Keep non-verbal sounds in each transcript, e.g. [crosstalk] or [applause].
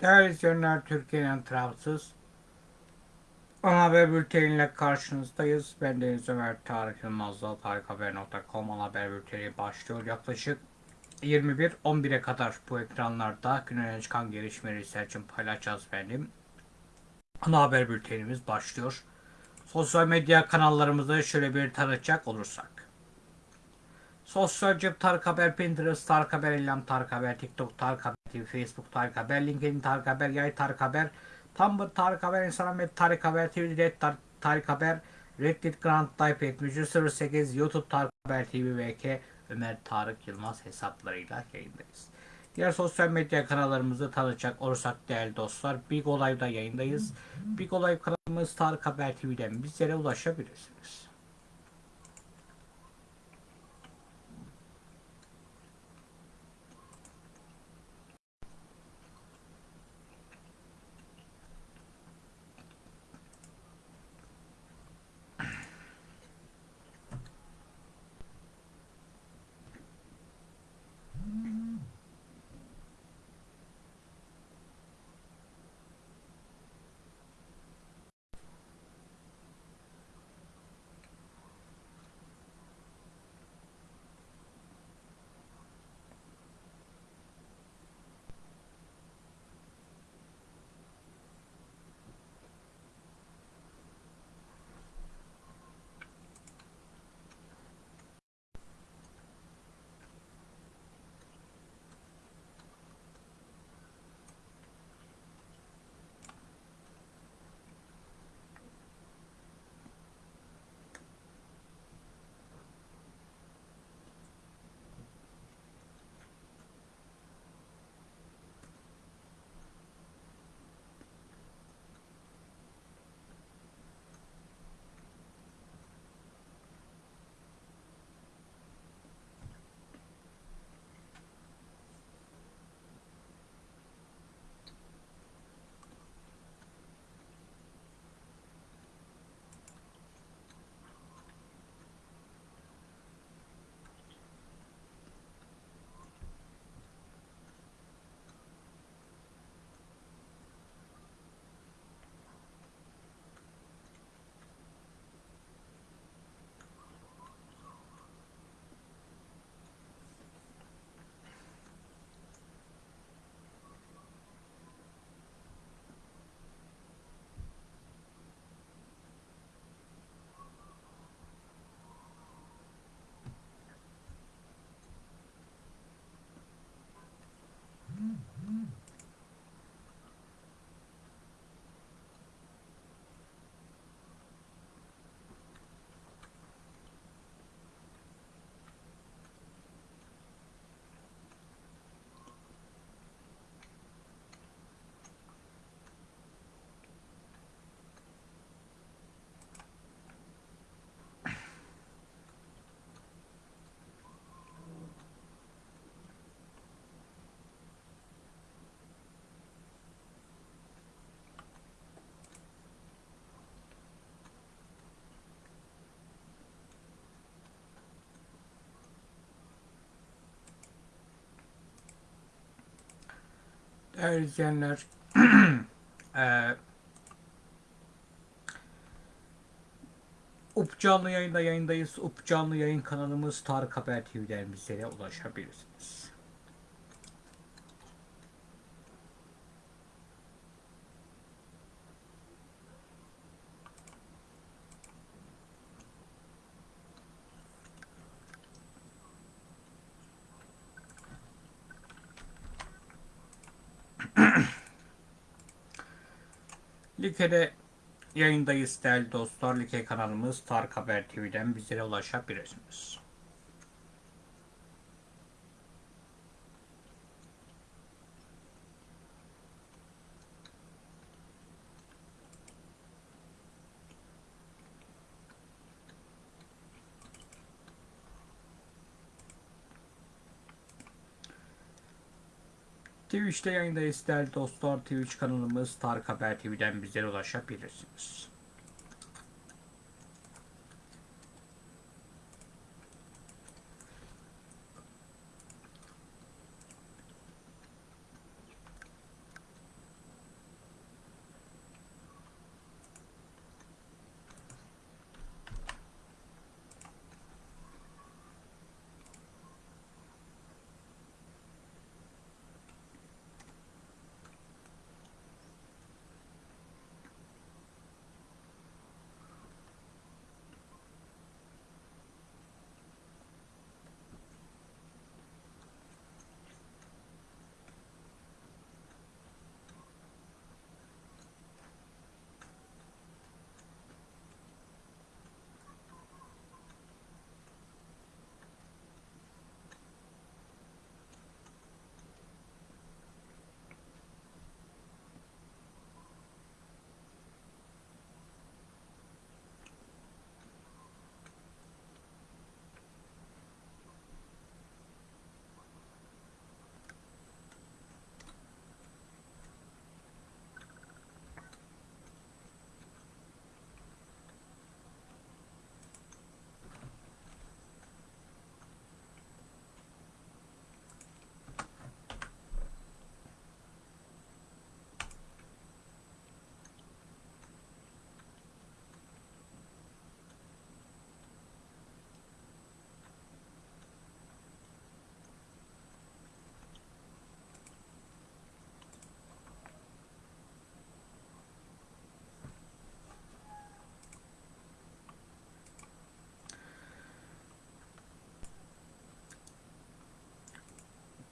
Değerli izleyenler, Türkiye'nin tarafsız ana haber bülteniyle karşınızdayız. Ben Deniz Ömer Tarık Yılmaz'la tarikhaber.com ana haber bülteni başlıyor. Yaklaşık 21-11'e kadar bu ekranlarda günün çıkan gelişmeleri sizler için paylaşacağız efendim. Ana haber bültenimiz başlıyor. Sosyal medya kanallarımızı şöyle bir tanıtacak olursak. Sosyal cep Tarık Haber, Pinterest, Tarık Haber, Eylem Tarık Haber, TikTok Tarık Haber, TV, Facebook Tarık Haber, LinkedIn Tarık Haber, Yay Tarık Haber, Tumblr Tarık Haber, Instagram et Tarık Haber, Red Tar Tarık Haber, Reddit Grand Type 08 YouTube Tarık Haber TV VK Ömer Tarık Yılmaz hesaplarıyla yayındayız. Diğer sosyal medya kanallarımızı tanıtacak olursak değerli dostlar Big Olay'da yayındayız. Big Olay kanalımız Tarık Haber TV'den bizlere ulaşabilirsiniz. Değerli izleyenler, eee [clears throat] UP canlı yayında yayındayız. UP canlı yayın kanalımız Tarık Haber TV'den bizlere ulaşabilirsiniz. [clears throat] Like'de yayındayız değerli dostlar. Like kanalımız Tarık Haber TV'den bizlere ulaşabilirsiniz. Twitch'te yayındayız değerli dostlar. Twitch kanalımız Tarık Haber TV'den bizlere ulaşabilirsiniz.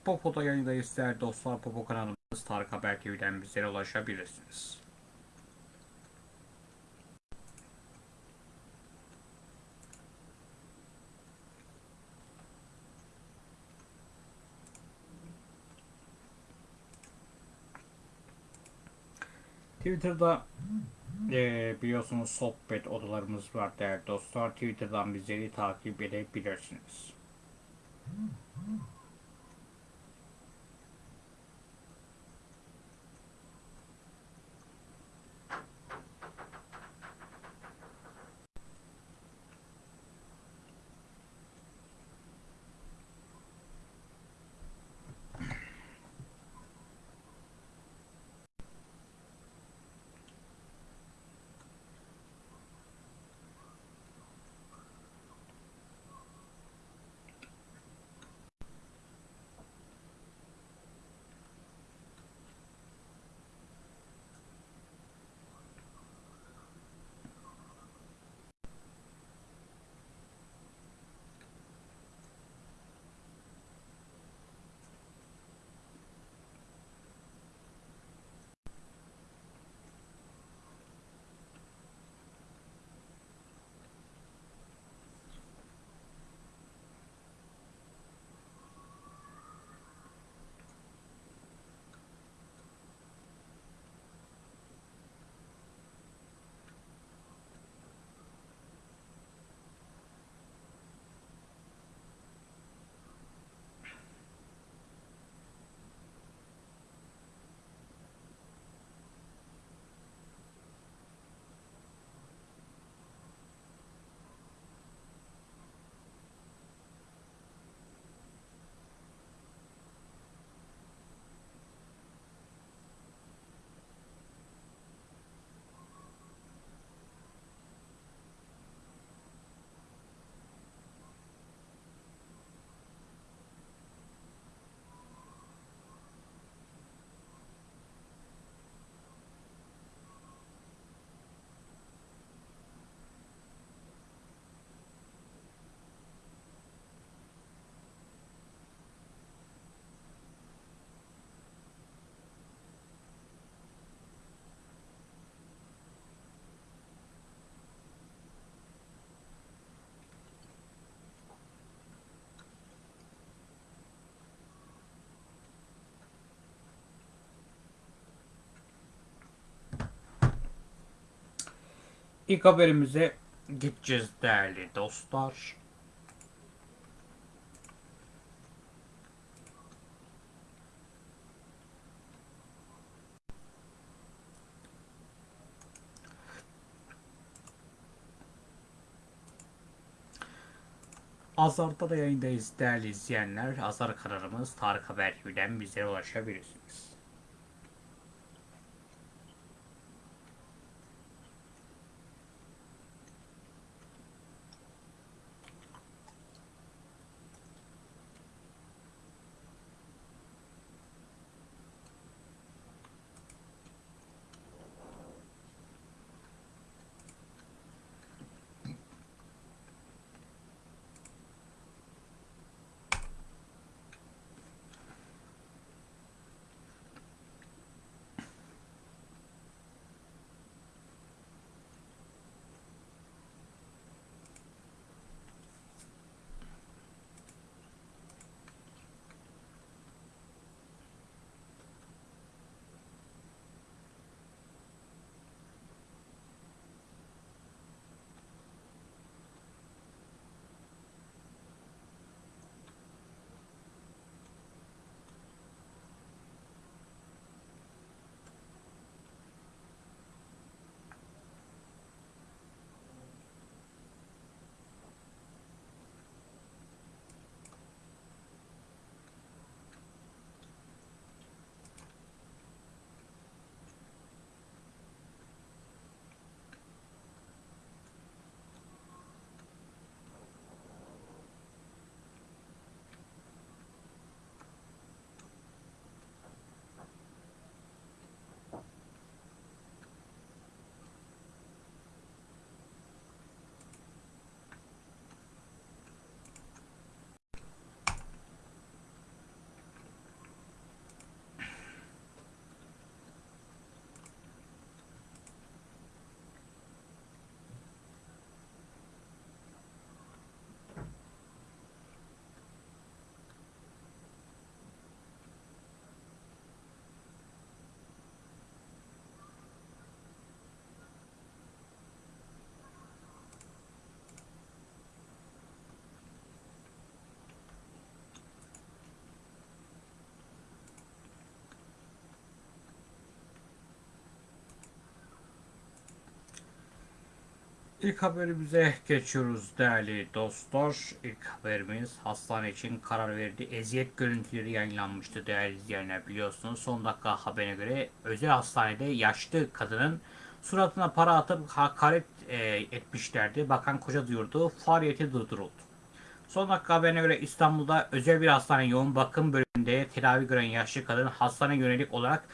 Popo'da yayındayız değerli dostlar. Popo kanalımız Tarık Haber TV'den bizlere ulaşabilirsiniz. Twitter'da eee, biliyorsunuz sohbet odalarımız var değerli dostlar. Twitter'dan bizleri takip edebilirsiniz. İlk haberimize gideceğiz değerli dostlar. Azar'da da yayındayız değerli izleyenler. Azar kararımız Tarık Haber TV'den bizlere ulaşabilirsiniz. İlk haberimize geçiyoruz değerli dostlar. İlk haberimiz hastane için karar verdi. Eziyet görüntüleri yayınlanmıştı değerli izleyenler biliyorsunuz. Son dakika haberine göre özel hastanede yaşlı kadının suratına para atıp hakaret e, etmişlerdi. Bakan Koca duyurdu. Faaliyeti durduruldu. Son dakika haberine göre İstanbul'da özel bir hastane yoğun bakım bölümünde tedavi gören yaşlı kadın hastane yönelik olarak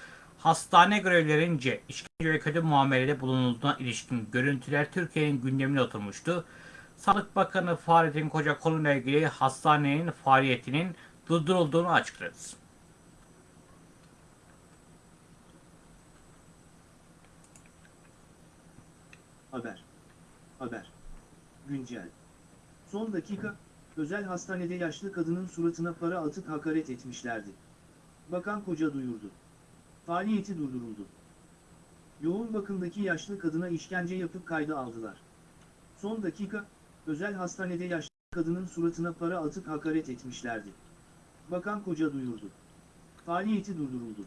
hastane görevlilerince işkence ve kötü muamelede bulunulduğuna ilişkin görüntüler Türkiye'nin gündemine oturmuştu. Sağlık Bakanı Fahrettin Koca konuyla ilgili hastanenin faaliyetinin durdurulduğunu açıkladı. Haber. Haber. Güncel. Son dakika, özel hastanede yaşlı kadının suratına para atıp hakaret etmişlerdi. Bakan Koca duyurdu. Faaliyeti durduruldu. Yoğun bakımdaki yaşlı kadına işkence yapıp kayda aldılar. Son dakika, özel hastanede yaşlı kadının suratına para atıp hakaret etmişlerdi. Bakan Koca duyurdu. Faaliyeti durduruldu.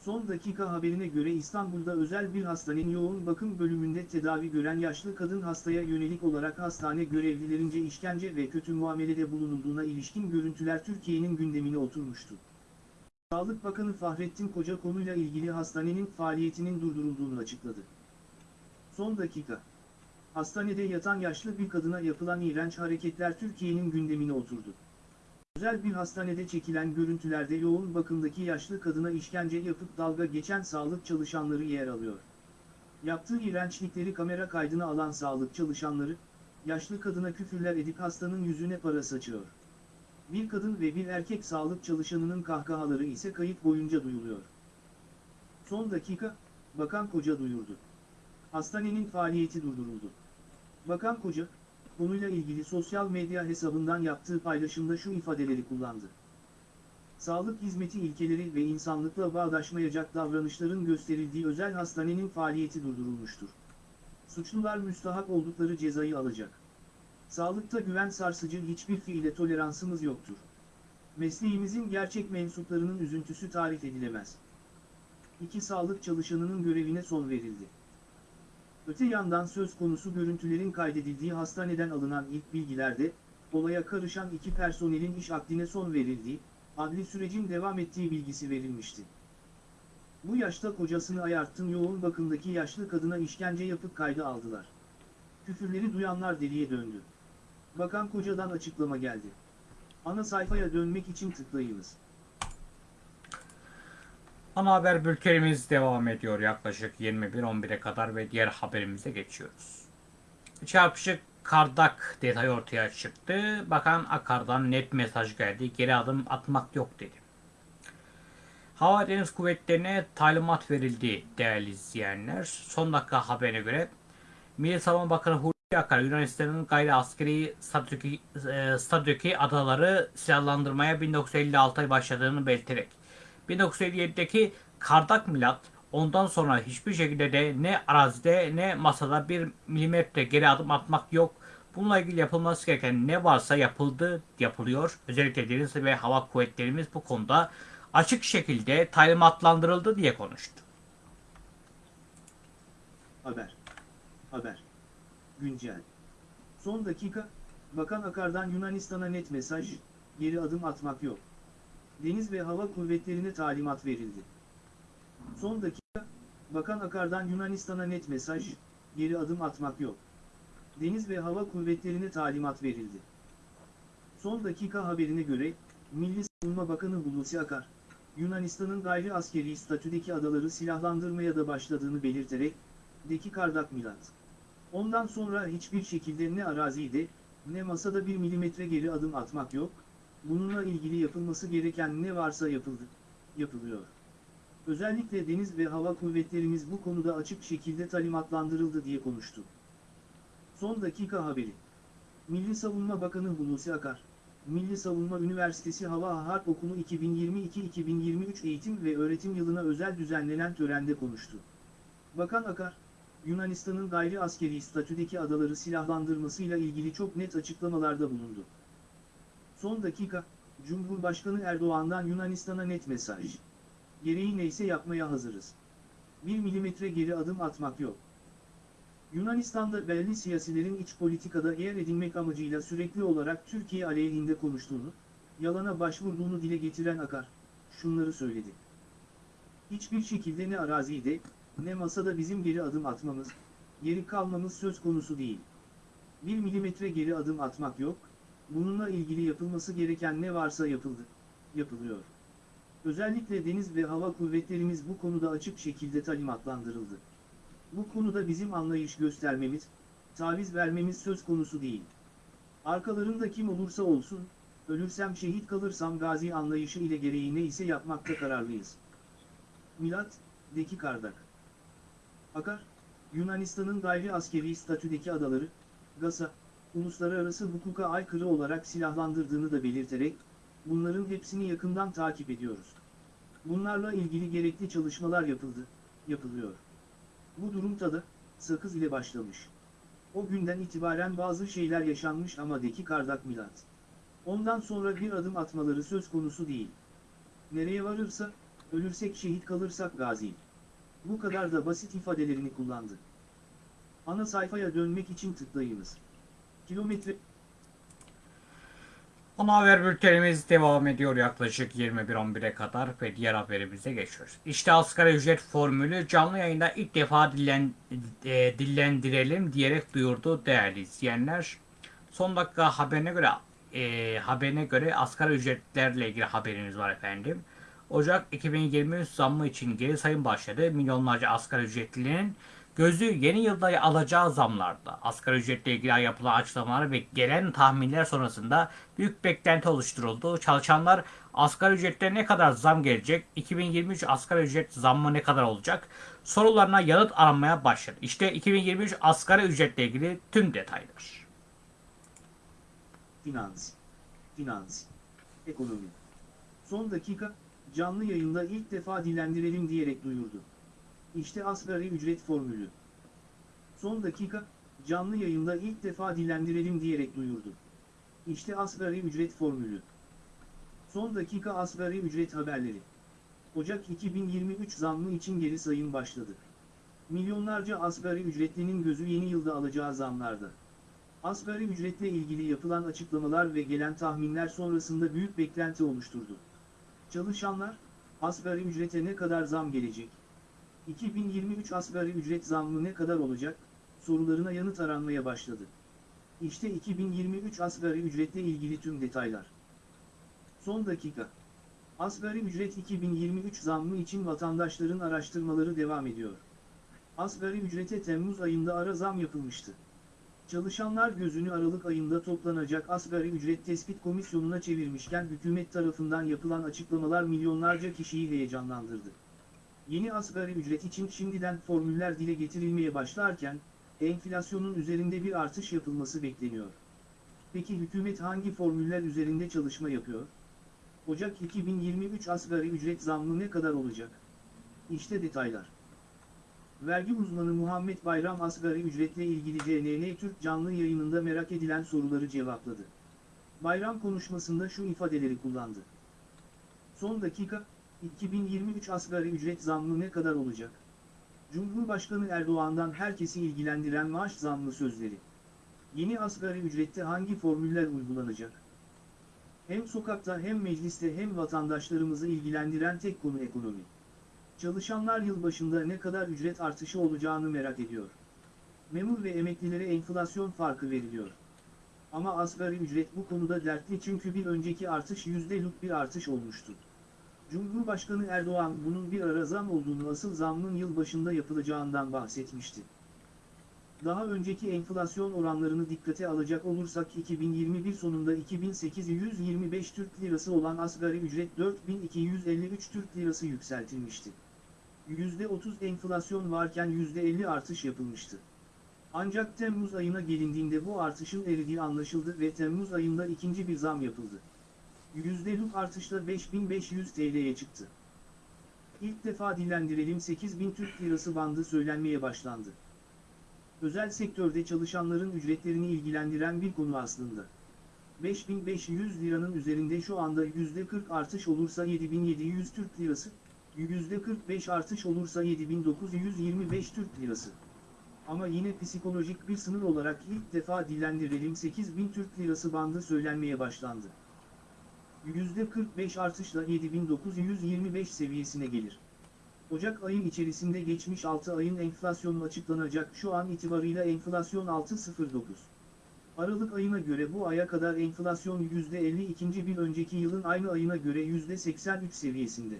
Son dakika haberine göre İstanbul'da özel bir hastanenin yoğun bakım bölümünde tedavi gören yaşlı kadın hastaya yönelik olarak hastane görevlilerince işkence ve kötü muamelede bulunulduğuna ilişkin görüntüler Türkiye'nin gündemine oturmuştu. Sağlık Bakanı Fahrettin Koca konuyla ilgili hastanenin faaliyetinin durdurulduğunu açıkladı. Son dakika. Hastanede yatan yaşlı bir kadına yapılan iğrenç hareketler Türkiye'nin gündemine oturdu. Özel bir hastanede çekilen görüntülerde yoğun bakımdaki yaşlı kadına işkence yapıp dalga geçen sağlık çalışanları yer alıyor. Yaptığı iğrençlikleri kamera kaydına alan sağlık çalışanları, yaşlı kadına küfürler edip hastanın yüzüne para saçıyor. Bir kadın ve bir erkek sağlık çalışanının kahkahaları ise kayıt boyunca duyuluyor. Son dakika, Bakan Koca duyurdu. Hastanenin faaliyeti durduruldu. Bakan Koca, konuyla ilgili sosyal medya hesabından yaptığı paylaşımda şu ifadeleri kullandı. Sağlık hizmeti ilkeleri ve insanlıkla bağdaşmayacak davranışların gösterildiği özel hastanenin faaliyeti durdurulmuştur. Suçlular müstahak oldukları cezayı alacak. Sağlıkta güven sarsıcı hiçbir fiile toleransımız yoktur. Mesleğimizin gerçek mensuplarının üzüntüsü tarif edilemez. İki sağlık çalışanının görevine son verildi. Öte yandan söz konusu görüntülerin kaydedildiği hastaneden alınan ilk bilgilerde, olaya karışan iki personelin iş akdine son verildiği, adli sürecin devam ettiği bilgisi verilmişti. Bu yaşta kocasını ayarttın yoğun bakımdaki yaşlı kadına işkence yapıp kayda aldılar. Küfürleri duyanlar deliye döndü. Bakan kocadan açıklama geldi. Ana sayfaya dönmek için tıklayınız. Ana haber bültenimiz devam ediyor yaklaşık 21-11'e kadar ve diğer haberimize geçiyoruz. Çarpışık kardak detayı ortaya çıktı. Bakan Akar'dan net mesaj geldi. Geri adım atmak yok dedi. Hava Deniz Kuvvetleri'ne talimat verildi değerli izleyenler. Son dakika haberine göre Milli Savunma Bakanı Hulusi Akar Yunanistan'ın gayri askeri statüdeki, e, statüdeki adaları silahlandırmaya 1956'da başladığını belirterek 1957'deki Kardak Milat ondan sonra hiçbir şekilde de ne arazide ne masada bir milimetre geri adım atmak yok. Bununla ilgili yapılması gereken ne varsa yapıldı, yapılıyor. Özellikle deniz ve hava kuvvetlerimiz bu konuda açık şekilde talimatlandırıldı diye konuştu. Haber. Haber. Güncel. Son dakika, Bakan Akar'dan Yunanistan'a net mesaj, geri adım atmak yok. Deniz ve Hava Kuvvetlerine talimat verildi. Son dakika, Bakan Akar'dan Yunanistan'a net mesaj, geri adım atmak yok. Deniz ve Hava Kuvvetlerine talimat verildi. Son dakika haberine göre, Milli Savunma Bakanı Hulusi Akar, Yunanistan'ın gayri askeri statüdeki adaları silahlandırmaya da başladığını belirterek, Deki Kardak Milat. Ondan sonra hiçbir şekilde ne arazide, ne masada bir milimetre geri adım atmak yok, bununla ilgili yapılması gereken ne varsa yapıldı, yapılıyor. Özellikle deniz ve hava kuvvetlerimiz bu konuda açık şekilde talimatlandırıldı diye konuştu. Son dakika haberi. Milli Savunma Bakanı Hulusi Akar, Milli Savunma Üniversitesi Hava Harp Okulu 2022-2023 eğitim ve öğretim yılına özel düzenlenen törende konuştu. Bakan Akar, Yunanistan'ın gayri askeri statüdeki adaları silahlandırmasıyla ilgili çok net açıklamalarda bulundu. Son dakika, Cumhurbaşkanı Erdoğan'dan Yunanistan'a net mesaj. Gereği neyse yapmaya hazırız. Bir milimetre geri adım atmak yok. Yunanistan'da belli siyasilerin iç politikada yer edinmek amacıyla sürekli olarak Türkiye aleyhinde konuştuğunu, yalana başvurduğunu dile getiren Akar, şunları söyledi. Hiçbir şekilde ne arazide, ne masada bizim geri adım atmamız, geri kalmamız söz konusu değil. Bir milimetre geri adım atmak yok, bununla ilgili yapılması gereken ne varsa yapıldı, yapılıyor. Özellikle deniz ve hava kuvvetlerimiz bu konuda açık şekilde talimatlandırıldı. Bu konuda bizim anlayış göstermemiz, taviz vermemiz söz konusu değil. Arkalarında kim olursa olsun, ölürsem şehit kalırsam gazi anlayışı ile gereği ne ise yapmakta kararlıyız. Milat, Deki Kardak Akar, Yunanistan'ın gayri askeri statüdeki adaları, GAS'a, uluslararası hukuka aykırı olarak silahlandırdığını da belirterek, bunların hepsini yakından takip ediyoruz. Bunlarla ilgili gerekli çalışmalar yapıldı, yapılıyor. Bu durumda da, sakız ile başlamış. O günden itibaren bazı şeyler yaşanmış ama Deki Kardak Milat. Ondan sonra bir adım atmaları söz konusu değil. Nereye varırsa, ölürsek şehit kalırsak gazi. Bu kadar da basit ifadelerini kullandı. Ana sayfaya dönmek için tıklayınız. Kilometre... Ana haber bültenimiz devam ediyor yaklaşık 21.11'e kadar ve diğer haberimize geçiyoruz. İşte asgari ücret formülü canlı yayında ilk defa dillen, e, dillendirelim diyerek duyurdu değerli izleyenler. Son dakika haberine göre e, haberine göre asgari ücretlerle ilgili haberimiz var efendim. Ocak 2023 zammı için geri sayım başladı. Milyonlarca asgari ücretlinin gözü yeni yılda alacağı zamlarda. Asgari ücretle ilgili yapılan açıklamalar ve gelen tahminler sonrasında büyük beklenti oluşturuldu. Çalışanlar asgari ücrette ne kadar zam gelecek? 2023 asgari ücret zammı ne kadar olacak? Sorularına yanıt aranmaya başladı. İşte 2023 asgari ücretle ilgili tüm detaylar. Finans. Finans. Ekonomi. Son dakika, canlı yayında ilk defa dilendirelim diyerek duyurdu. İşte asgari ücret formülü. Son dakika, canlı yayında ilk defa dilendirelim diyerek duyurdu. İşte asgari ücret formülü. Son dakika asgari ücret haberleri. Ocak 2023 zammı için geri sayım başladı. Milyonlarca asgari ücretlinin gözü yeni yılda alacağı zamlarda. Asgari ücretle ilgili yapılan açıklamalar ve gelen tahminler sonrasında büyük beklenti oluşturdu. Çalışanlar, asgari ücrete ne kadar zam gelecek? 2023 asgari ücret zammı ne kadar olacak? Sorularına yanıt aranmaya başladı. İşte 2023 asgari ücretle ilgili tüm detaylar. Son dakika. Asgari ücret 2023 zammı için vatandaşların araştırmaları devam ediyor. Asgari ücrete Temmuz ayında ara zam yapılmıştı. Çalışanlar gözünü Aralık ayında toplanacak asgari ücret tespit komisyonuna çevirmişken hükümet tarafından yapılan açıklamalar milyonlarca kişiyi heyecanlandırdı. Yeni asgari ücret için şimdiden formüller dile getirilmeye başlarken, enflasyonun üzerinde bir artış yapılması bekleniyor. Peki hükümet hangi formüller üzerinde çalışma yapıyor? Ocak 2023 asgari ücret zammı ne kadar olacak? İşte detaylar. Vergi uzmanı Muhammed Bayram asgari ücretle ilgili CNN Türk canlı yayınında merak edilen soruları cevapladı. Bayram konuşmasında şu ifadeleri kullandı. Son dakika, 2023 asgari ücret zammı ne kadar olacak? Cumhurbaşkanı Erdoğan'dan herkesi ilgilendiren maaş zammı sözleri. Yeni asgari ücrette hangi formüller uygulanacak? Hem sokakta hem mecliste hem vatandaşlarımızı ilgilendiren tek konu ekonomi. Çalışanlar yılbaşında ne kadar ücret artışı olacağını merak ediyor. Memur ve emeklilere enflasyon farkı veriliyor. Ama asgari ücret bu konuda dertli çünkü bir önceki artış %'lük bir artış olmuştu. Cumhurbaşkanı Erdoğan bunun bir ara zam olduğunu asıl zammın yılbaşında yapılacağından bahsetmişti. Daha önceki enflasyon oranlarını dikkate alacak olursak 2021 sonunda 2825 Türk Lirası olan asgari ücret 4253 Türk Lirası yükseltilmişti. %30 enflasyon varken %50 artış yapılmıştı. Ancak Temmuz ayına gelindiğinde bu artışın eridiği anlaşıldı ve Temmuz ayında ikinci bir zam yapıldı. %'lük artışla 5500 TL'ye çıktı. İlk defa dillendirelim 8000 Türk Lirası bandı söylenmeye başlandı. Özel sektörde çalışanların ücretlerini ilgilendiren bir konu aslında. 5500 liranın üzerinde şu anda %40 artış olursa 7700 Türk Lirası, %45 artış olursa 7925 Türk Lirası. Ama yine psikolojik bir sınır olarak ilk defa dillendirelim 8000 Türk Lirası bandı söylenmeye başlandı. %45 artışla 7925 seviyesine gelir. Ocak ayın içerisinde geçmiş 6 ayın enflasyonu açıklanacak şu an itibarıyla enflasyon 6.09. Aralık ayına göre bu aya kadar enflasyon %52. bir önceki yılın aynı ayına göre %83 seviyesinde.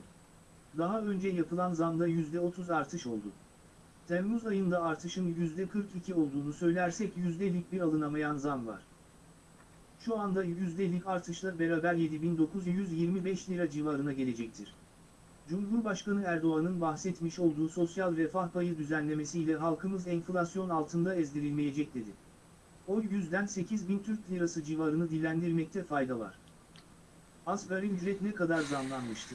Daha önce yapılan zamda %30 artış oldu. Temmuz ayında artışın %42 olduğunu söylersek yüzdelik bir alınamayan zam var. Şu anda yüzdelik artışla beraber 7925 lira civarına gelecektir. Cumhurbaşkanı Erdoğan'ın bahsetmiş olduğu sosyal refah payı düzenlemesiyle halkımız enflasyon altında ezdirilmeyecek dedi. O yüzden 8000 Türk Lirası civarını dilendirmekte fayda var. Asgari ücret ne kadar zamlanmıştı?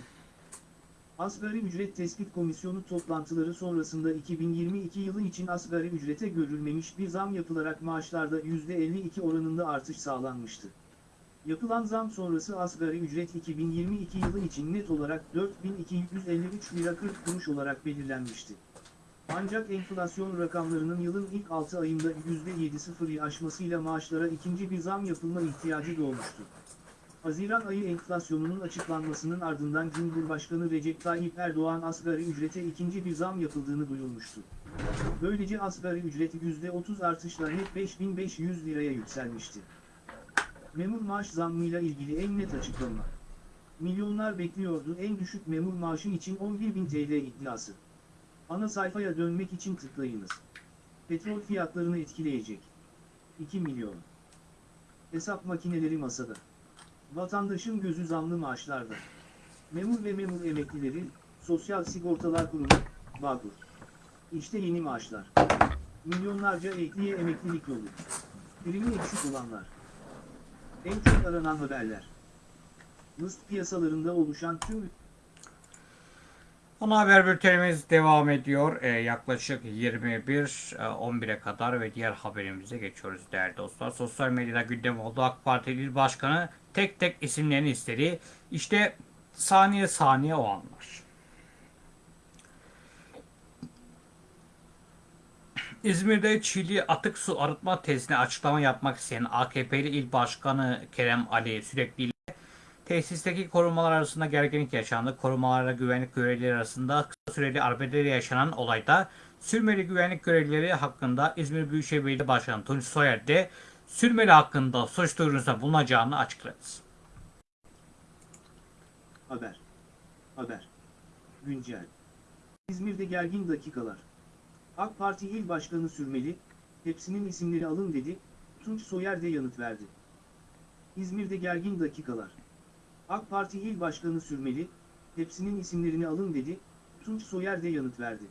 Asgari Ücret Tespit Komisyonu toplantıları sonrasında 2022 yılı için asgari ücrete görülmemiş bir zam yapılarak maaşlarda %52 oranında artış sağlanmıştı. Yapılan zam sonrası asgari ücret 2022 yılı için net olarak 4253 lira 40 kuruş olarak belirlenmişti. Ancak enflasyon rakamlarının yılın ilk 6 ayında %7.0'ı aşmasıyla maaşlara ikinci bir zam yapılma ihtiyacı doğmuştu. Haziran ayı enflasyonunun açıklanmasının ardından Cumhurbaşkanı Recep Tayyip Erdoğan asgari ücrete ikinci bir zam yapıldığını duyurmuştu. Böylece asgari ücret %30 artışla net 5500 liraya yükselmişti. Memur maaş zammıyla ilgili en net açıklama. Milyonlar bekliyordu en düşük memur maaşı için 11.000 TL iddiası. Ana sayfaya dönmek için tıklayınız. Petrol fiyatlarını etkileyecek. 2 milyon. Hesap makineleri masada. Vatandaşın gözü zamlı maaşlarda. Memur ve memur emeklileri, Sosyal Sigortalar Kurumu, Bağkur. İşte yeni maaşlar. Milyonlarca ekliye emeklilik yolu. Primi eksik olanlar. En çok aranan haberler. Mıst piyasalarında oluşan tüm Ana haber bültenimiz devam ediyor. Ee, yaklaşık 21 e, 11'e kadar ve diğer haberimize geçiyoruz değerli dostlar. Sosyal medyada gündem oldu. AK Parti İl Başkanı tek tek isimlerini istedi. İşte saniye saniye o anlar. İzmir'de Çiğli atık su arıtma tesisine açıklama yapmak isteyen AKP'li İl Başkanı Kerem Ali sürekli Tesisteki korumalar arasında gerginlik yaşandı. Korumalarla güvenlik görevlileri arasında kısa süreli arbedede yaşanan olayda sürmeli güvenlik görevlileri hakkında İzmir Büyükşehir Belediye Başkanı Tunç Soyer de sürmeli hakkında suç duyurusunda bulunacağını açıkladı. Haber. Haber. Güncel. İzmir'de gergin dakikalar. AK Parti İl Başkanı Sürmeli, hepsinin isimleri alın dedi, Tunç Soyer de yanıt verdi. İzmir'de gergin dakikalar. AK Parti İl Başkanı Sürmeli, hepsinin isimlerini alın dedi, Tunç Soyer de yanıt verdi.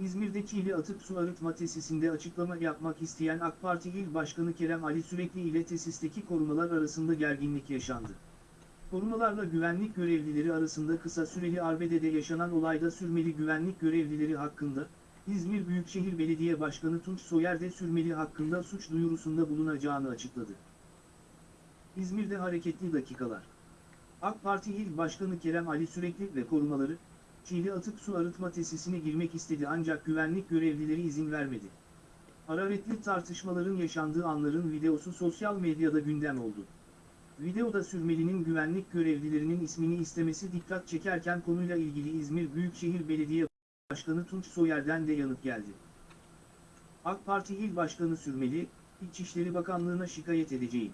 İzmir'de Çiğli Atık Su Arıtma Tesisinde açıklama yapmak isteyen AK Parti İl Başkanı Kerem Ali Sürekli ile tesisteki korumalar arasında gerginlik yaşandı. Korumalarla güvenlik görevlileri arasında kısa süreli arbedede yaşanan olayda sürmeli güvenlik görevlileri hakkında, İzmir Büyükşehir Belediye Başkanı Tunç Soyer de sürmeli hakkında suç duyurusunda bulunacağını açıkladı. İzmir'de hareketli dakikalar. AK Parti İl Başkanı Kerem Ali Sürekli ve korumaları, Çiğli Atık Su Arıtma Tesisine girmek istedi ancak güvenlik görevlileri izin vermedi. Hararetli tartışmaların yaşandığı anların videosu sosyal medyada gündem oldu. Videoda sürmelinin güvenlik görevlilerinin ismini istemesi dikkat çekerken konuyla ilgili İzmir Büyükşehir Belediye Başkanı Tunç Soyer'den de yanıt geldi. AK Parti İl Başkanı Sürmeli, İçişleri Bakanlığı'na şikayet edeceğim.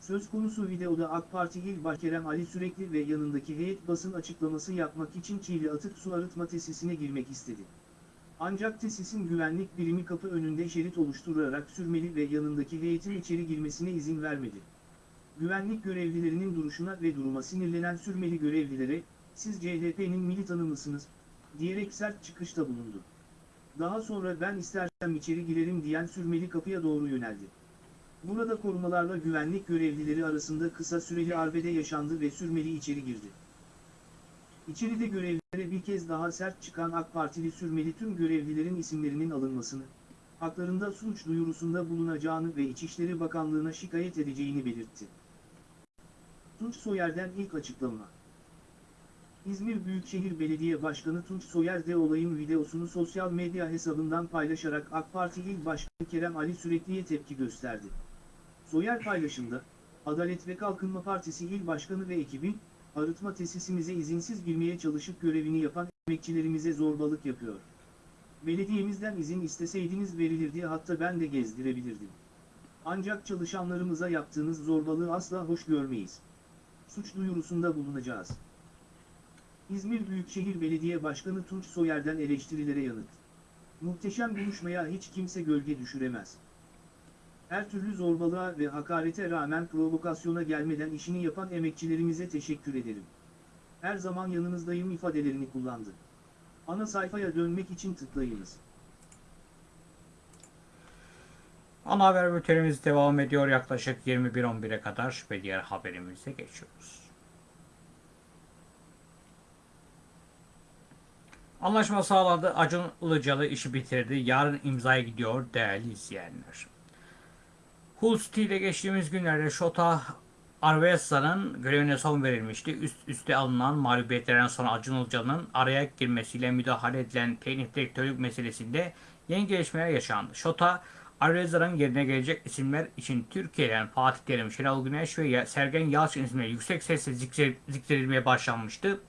Söz konusu videoda AK Parti İl Başkerem Ali Sürekli ve yanındaki heyet basın açıklaması yapmak için Çiğli Atık Su Arıtma Tesisine girmek istedi. Ancak tesisin güvenlik birimi kapı önünde şerit oluşturarak sürmeli ve yanındaki heyetin içeri girmesine izin vermedi. Güvenlik görevlilerinin duruşuna ve duruma sinirlenen sürmeli görevlilere, siz CHP'nin militanı mısınız, diyerek sert çıkışta bulundu. Daha sonra ben istersem içeri girerim diyen sürmeli kapıya doğru yöneldi. Burada korumalarla güvenlik görevlileri arasında kısa süreli arbede yaşandı ve sürmeli içeri girdi. İçeride görevlilere bir kez daha sert çıkan AK Partili sürmeli tüm görevlilerin isimlerinin alınmasını, haklarında suç duyurusunda bulunacağını ve İçişleri Bakanlığı'na şikayet edeceğini belirtti. Tunç Soyer'den ilk açıklama. İzmir Büyükşehir Belediye Başkanı Tunç Soyer de olayın videosunu sosyal medya hesabından paylaşarak AK Parti İl Başkanı Kerem Ali Sürekli'ye tepki gösterdi. Soyer paylaşımda, Adalet ve Kalkınma Partisi İl Başkanı ve ekibi, arıtma tesisimize izinsiz girmeye çalışıp görevini yapan emekçilerimize zorbalık yapıyor. Belediyemizden izin isteseydiniz verilirdi hatta ben de gezdirebilirdim. Ancak çalışanlarımıza yaptığınız zorbalığı asla hoş görmeyiz. Suç duyurusunda bulunacağız. İzmir Büyükşehir Belediye Başkanı Tunç Soyer'den eleştirilere yanıt. Muhteşem buluşmaya hiç kimse gölge düşüremez. Her türlü zorbalığa ve hakarete rağmen provokasyona gelmeden işini yapan emekçilerimize teşekkür ederim. Her zaman yanınızdayım ifadelerini kullandı. Ana sayfaya dönmek için tıklayınız. Ana haber bültenimiz devam ediyor yaklaşık 21.11'e kadar ve diğer haberimize geçiyoruz. Anlaşma sağlandı. Acun Ilıcalı işi bitirdi. Yarın imzaya gidiyor değerli izleyenler. Hull City ile geçtiğimiz günlerde Şota Arvesa'nın görevine son verilmişti. Üst üste alınan mağlubiyetlerden sonra Acun Ilıcalı'nın araya girmesiyle müdahale edilen teknik direktörlük meselesinde yeni gelişmeler yaşandı. Şota Arveza'nın yerine gelecek isimler için Türkiye'den Fatih Terim, Şenol Güneş ve Sergen Yalçın isimleri yüksek sesle zikre- zikredilmeye başlanmıştı.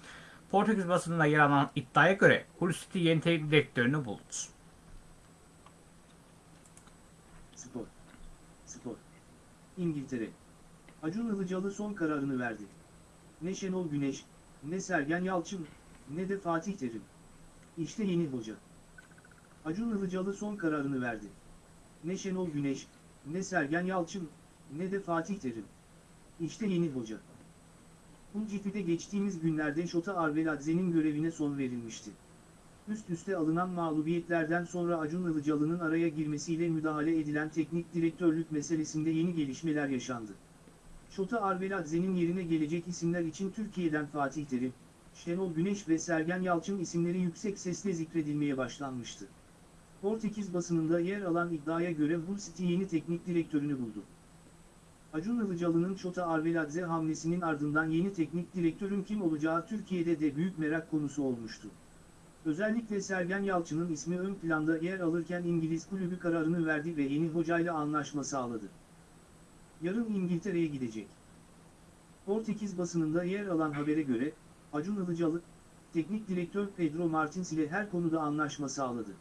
Portekiz basınında yer alan iddiaya göre Hull yeni teknik direktörünü buldu. Spor. Spor. İngiltere. Acun Ilıcalı son kararını verdi. Ne Şenol Güneş, ne Sergen Yalçın, ne de Fatih Terim. İşte yeni hoca. Acun Ilıcalı son kararını verdi. Ne Şenol Güneş, ne Sergen Yalçın, ne de Fatih Terim. İşte yeni hoca. Hunciti'de geçtiğimiz günlerde Şota Arveladze'nin görevine son verilmişti. Üst üste alınan mağlubiyetlerden sonra Acun Ilıcalı'nın araya girmesiyle müdahale edilen teknik direktörlük meselesinde yeni gelişmeler yaşandı. Şota Arveladze'nin yerine gelecek isimler için Türkiye'den Fatih Terim, Şenol Güneş ve Sergen Yalçın isimleri yüksek sesle zikredilmeye başlanmıştı. Portekiz basınında yer alan iddiaya göre Hull City yeni teknik direktörünü buldu. Acun Ilıcalı'nın Şota Arveladze hamlesinin ardından yeni teknik direktörün kim olacağı Türkiye'de de büyük merak konusu olmuştu. Özellikle Sergen Yalçın'ın ismi ön planda yer alırken İngiliz kulübü kararını verdi ve yeni hocayla anlaşma sağladı. Yarın İngiltere'ye gidecek. Portekiz basınında yer alan habere göre, Acun Ilıcalı, teknik direktör Pedro Martins ile her konuda anlaşma sağladı.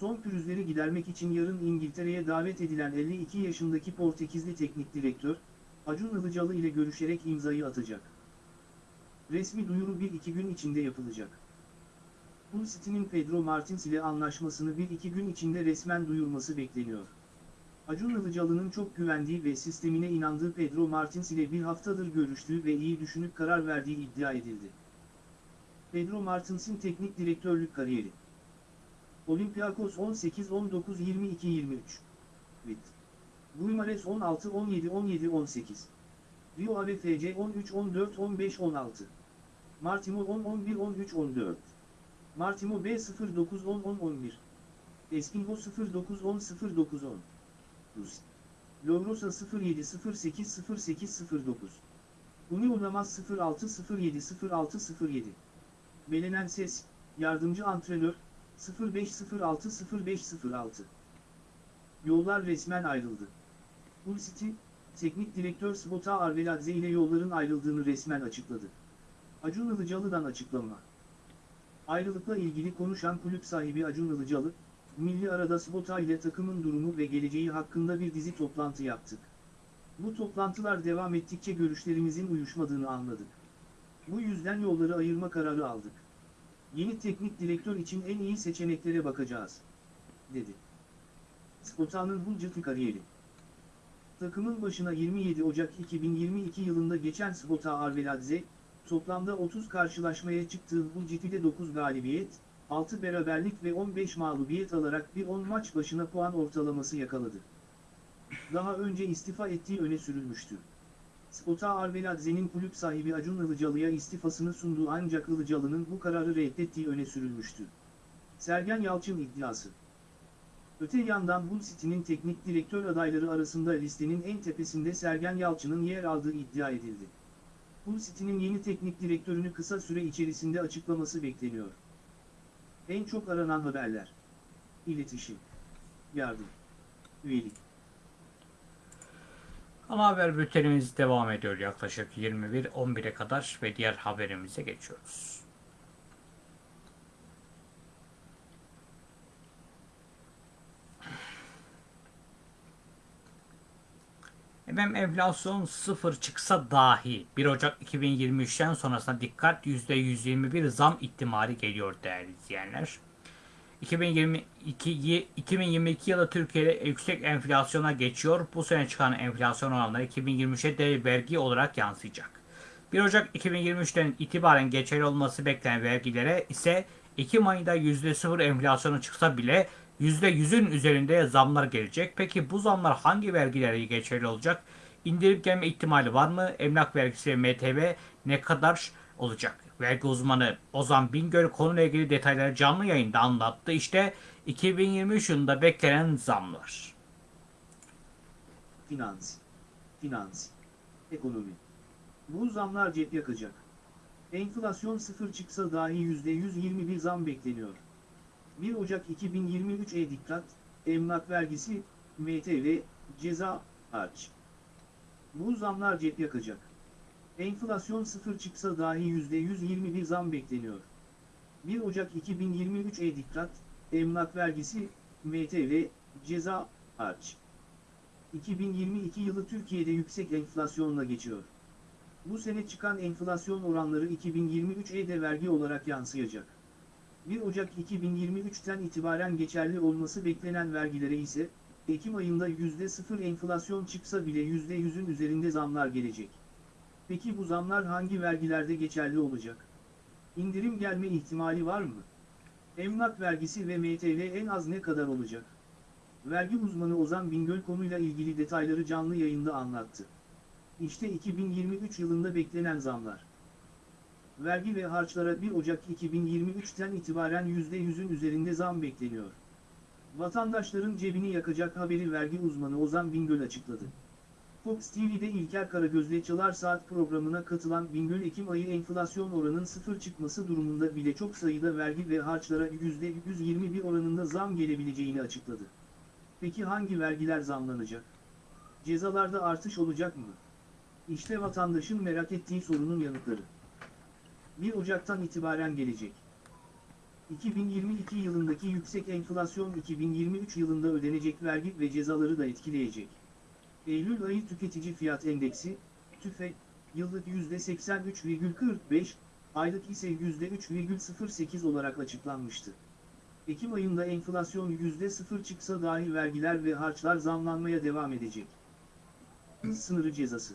Son pürüzleri gidermek için yarın İngiltere'ye davet edilen 52 yaşındaki Portekizli teknik direktör, Acun Ilıcalı ile görüşerek imzayı atacak. Resmi duyuru bir iki gün içinde yapılacak. Hull City'nin Pedro Martins ile anlaşmasını bir iki gün içinde resmen duyurması bekleniyor. Acun Ilıcalı'nın çok güvendiği ve sistemine inandığı Pedro Martins ile bir haftadır görüştüğü ve iyi düşünüp karar verdiği iddia edildi. Pedro Martins'in teknik direktörlük kariyeri Olympiakos 18 19 22 23 Bit Guimares 16 17 17 18 Rio Ave FC 13 14 15 16 Martimo 10 11 13 14 Martimo B 09 10 10 11 Espinho 09 10 09 10 Rus. Lovrosa 07 08 08 09 Union Namaz 06 07 06 07 Belenen Ses, Yardımcı Antrenör, 0506-0506 Yollar resmen ayrıldı. Hull City, Teknik Direktör Svota Arveladze ile yolların ayrıldığını resmen açıkladı. Acun Ilıcalı'dan açıklama. Ayrılıkla ilgili konuşan kulüp sahibi Acun Ilıcalı, Milli Arada Svota ile takımın durumu ve geleceği hakkında bir dizi toplantı yaptık. Bu toplantılar devam ettikçe görüşlerimizin uyuşmadığını anladık. Bu yüzden yolları ayırma kararı aldık. Yeni teknik direktör için en iyi seçeneklere bakacağız, dedi. Spota'nın Hulcati kariyeri. Takımın başına 27 Ocak 2022 yılında geçen Spota Arveladze, toplamda 30 karşılaşmaya çıktığı Hulcati'de 9 galibiyet, 6 beraberlik ve 15 mağlubiyet alarak bir 10 maç başına puan ortalaması yakaladı. Daha önce istifa ettiği öne sürülmüştü. Spota Arveladze'nin kulüp sahibi Acun Ilıcalı'ya istifasını sunduğu ancak Ilıcalı'nın bu kararı reddettiği öne sürülmüştü. Sergen Yalçın iddiası. Öte yandan Hull City'nin teknik direktör adayları arasında listenin en tepesinde Sergen Yalçın'ın yer aldığı iddia edildi. Hull City'nin yeni teknik direktörünü kısa süre içerisinde açıklaması bekleniyor. En çok aranan haberler. İletişim. Yardım. Üyelik. Ana haber bültenimiz devam ediyor yaklaşık 21-11'e kadar ve diğer haberimize geçiyoruz. Efendim enflasyon sıfır çıksa dahi 1 Ocak 2023'ten sonrasına dikkat %121 zam ihtimali geliyor değerli izleyenler. 2022, 2022 yılı Türkiye'de yüksek enflasyona geçiyor. Bu sene çıkan enflasyon oranları 2023'e de vergi olarak yansıyacak. 1 Ocak 2023'ten itibaren geçerli olması beklenen vergilere ise Ekim ayında %0 enflasyonu çıksa bile %100'ün üzerinde zamlar gelecek. Peki bu zamlar hangi vergilere geçerli olacak? İndirim gelme ihtimali var mı? Emlak vergisi ve MTV ne kadar olacak? Vergi uzmanı Ozan Bingöl konuyla ilgili detayları canlı yayında anlattı. İşte 2023 yılında beklenen zamlar. Finans. Finans. Ekonomi. Bu zamlar cep yakacak. Enflasyon sıfır çıksa dahi %121 zam bekleniyor. 1 Ocak 2023'e dikkat, emlak vergisi, MTV, ceza, harç. Bu zamlar cep yakacak. Enflasyon sıfır çıksa dahi %121 zam bekleniyor. 1 Ocak 2023'e dikkat, emlak vergisi, MTV, ceza, harç. 2022 yılı Türkiye'de yüksek enflasyonla geçiyor. Bu sene çıkan enflasyon oranları 2023'e de vergi olarak yansıyacak. 1 Ocak 2023'ten itibaren geçerli olması beklenen vergilere ise, Ekim ayında %0 enflasyon çıksa bile %100'ün üzerinde zamlar gelecek. Peki bu zamlar hangi vergilerde geçerli olacak? İndirim gelme ihtimali var mı? Emlak vergisi ve MTV en az ne kadar olacak? Vergi uzmanı Ozan Bingöl konuyla ilgili detayları canlı yayında anlattı. İşte 2023 yılında beklenen zamlar. Vergi ve harçlara 1 Ocak 2023'ten itibaren %100'ün üzerinde zam bekleniyor. Vatandaşların cebini yakacak haberi vergi uzmanı Ozan Bingöl açıkladı. Fox TV'de İlker Karagöz'le Çalar Saat programına katılan Bingöl Ekim ayı enflasyon oranının sıfır çıkması durumunda bile çok sayıda vergi ve harçlara %121 oranında zam gelebileceğini açıkladı. Peki hangi vergiler zamlanacak? Cezalarda artış olacak mı? İşte vatandaşın merak ettiği sorunun yanıtları. 1 Ocak'tan itibaren gelecek. 2022 yılındaki yüksek enflasyon 2023 yılında ödenecek vergi ve cezaları da etkileyecek. Eylül ayı tüketici fiyat endeksi, TÜFE, yıllık %83,45, aylık ise %3,08 olarak açıklanmıştı. Ekim ayında enflasyon %0 çıksa dahi vergiler ve harçlar zamlanmaya devam edecek. Sınırı cezası.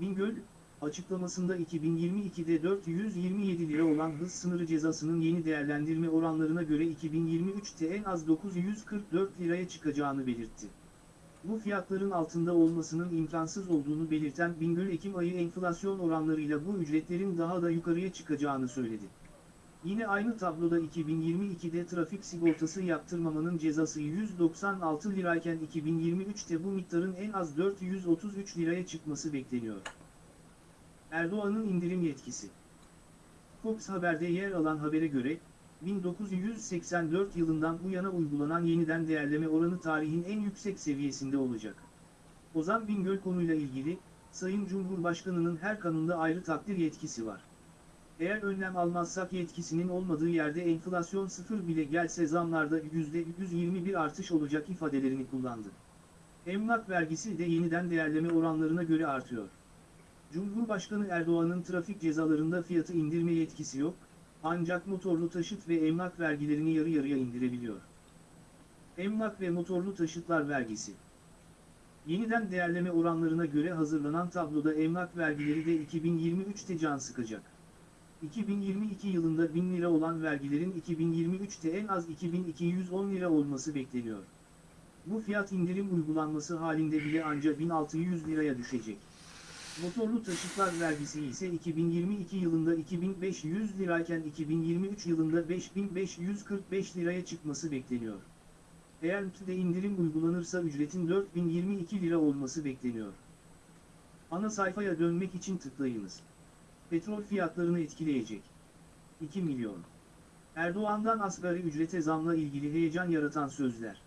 Bingöl, açıklamasında 2022'de 427 lira olan hız sınırı cezasının yeni değerlendirme oranlarına göre 2023'te en az 944 liraya çıkacağını belirtti. Bu fiyatların altında olmasının imkansız olduğunu belirten Bingöl Ekim ayı enflasyon oranlarıyla bu ücretlerin daha da yukarıya çıkacağını söyledi. Yine aynı tabloda 2022'de trafik sigortası yaptırmamanın cezası 196 lirayken 2023'te bu miktarın en az 433 liraya çıkması bekleniyor. Erdoğan'ın indirim yetkisi. Fox Haber'de yer alan habere göre, 1984 yılından bu yana uygulanan yeniden değerleme oranı tarihin en yüksek seviyesinde olacak. Ozan Bingöl konuyla ilgili, Sayın Cumhurbaşkanı'nın her kanunda ayrı takdir yetkisi var. Eğer önlem almazsak yetkisinin olmadığı yerde enflasyon sıfır bile gelse zamlarda %121 artış olacak ifadelerini kullandı. Emlak vergisi de yeniden değerleme oranlarına göre artıyor. Cumhurbaşkanı Erdoğan'ın trafik cezalarında fiyatı indirme yetkisi yok, ancak motorlu taşıt ve emlak vergilerini yarı yarıya indirebiliyor. Emlak ve motorlu taşıtlar vergisi Yeniden değerleme oranlarına göre hazırlanan tabloda emlak vergileri de 2023'te can sıkacak. 2022 yılında 1000 lira olan vergilerin 2023'te en az 2210 lira olması bekleniyor. Bu fiyat indirim uygulanması halinde bile anca 1600 liraya düşecek. Motorlu taşıtlar vergisi ise 2022 yılında 2500 lirayken 2023 yılında 5545 liraya çıkması bekleniyor. Eğer TÜDE indirim uygulanırsa ücretin 4022 lira olması bekleniyor. Ana sayfaya dönmek için tıklayınız. Petrol fiyatlarını etkileyecek. 2 milyon. Erdoğan'dan asgari ücrete zamla ilgili heyecan yaratan sözler.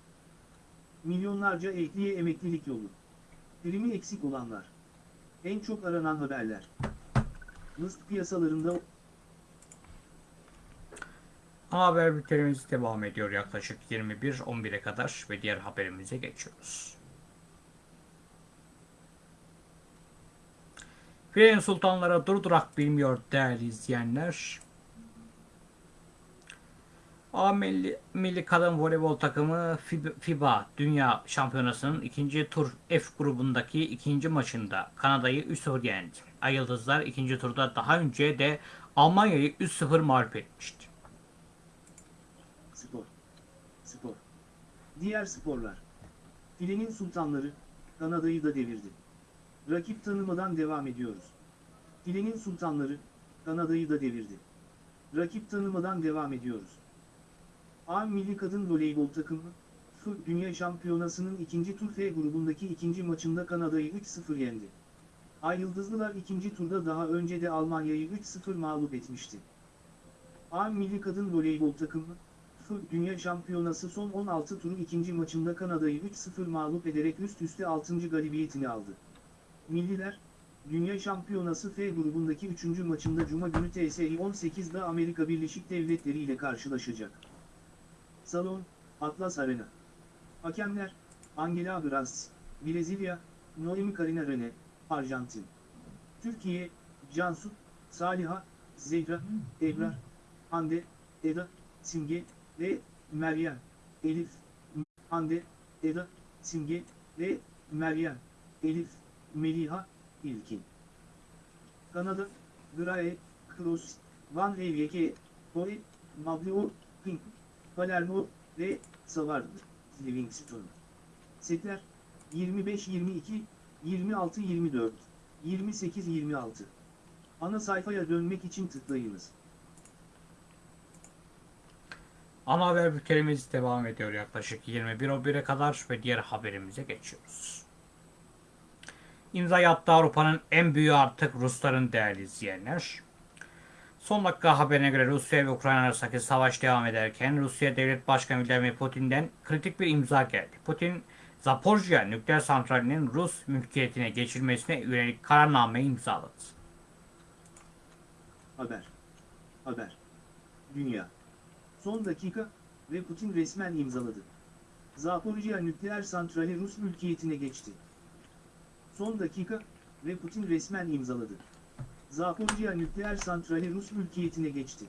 Milyonlarca ekliye emeklilik yolu. Primi eksik olanlar. En çok aranan haberler. Rızk piyasalarında haber bültenimiz devam ediyor yaklaşık 21-11'e kadar ve diğer haberimize geçiyoruz. Filenin sultanlara durdurak bilmiyor değerli izleyenler. A Milli, Milli Kadın Voleybol takımı FIB- FIBA Dünya Şampiyonası'nın ikinci tur F grubundaki ikinci maçında Kanada'yı 3-0 yendi. Ay Yıldızlar ikinci turda daha önce de Almanya'yı 3-0 mağlup etmişti. spor. Spor. Diğer sporlar. Filenin sultanları, Kanada'yı da devirdi. Rakip tanımadan devam ediyoruz. Filenin sultanları, Kanada'yı da devirdi. Rakip tanımadan devam ediyoruz. A Milli Kadın Voleybol takımı, F Dünya Şampiyonası'nın ikinci tur F grubundaki ikinci maçında Kanada'yı 3-0 yendi. Ay Yıldızlılar ikinci turda daha önce de Almanya'yı 3-0 mağlup etmişti. A Milli Kadın Voleybol takımı, F Dünya Şampiyonası son 16 turu ikinci maçında Kanada'yı 3-0 mağlup ederek üst üste 6. galibiyetini aldı. Milliler, Dünya Şampiyonası F grubundaki 3. maçında Cuma günü TSI 18'de Amerika Birleşik Devletleri ile karşılaşacak. Salon, Atlas Arena. Hakemler, Angela Gras, Brezilya, Noemi Karina Rene, Arjantin. Türkiye, Cansu, Saliha, Zehra, Ebrar, Hande, Eda, Simge ve Meryem, Elif, Hande, Eda, Simge ve Meryem, Elif, Meliha, İlkin. Kanada, Grae, Kroos, Van Rijeke, Hoy, Mablio, Pink, Palermo ve Savard, Livingston. Setler 25-22, 26-24, 28-26. Ana sayfaya dönmek için tıklayınız. Ana haber bültenimiz devam ediyor yaklaşık 21.11'e kadar ve diğer haberimize geçiyoruz. İmza attı Avrupa'nın en büyüğü artık Rusların değerli izleyenler. Son dakika haberine göre Rusya ve Ukrayna arasındaki savaş devam ederken Rusya Devlet Başkanı Vladimir Putin'den kritik bir imza geldi. Putin, Zaporjye nükleer santralinin Rus mülkiyetine geçilmesine yönelik kararnameyi imzaladı. Haber. Haber. Dünya. Son dakika ve Putin resmen imzaladı. Zaporijya nükleer santrali Rus mülkiyetine geçti. Son dakika ve Putin resmen imzaladı. Zaporijya nükleer santrali Rus mülkiyetine geçti.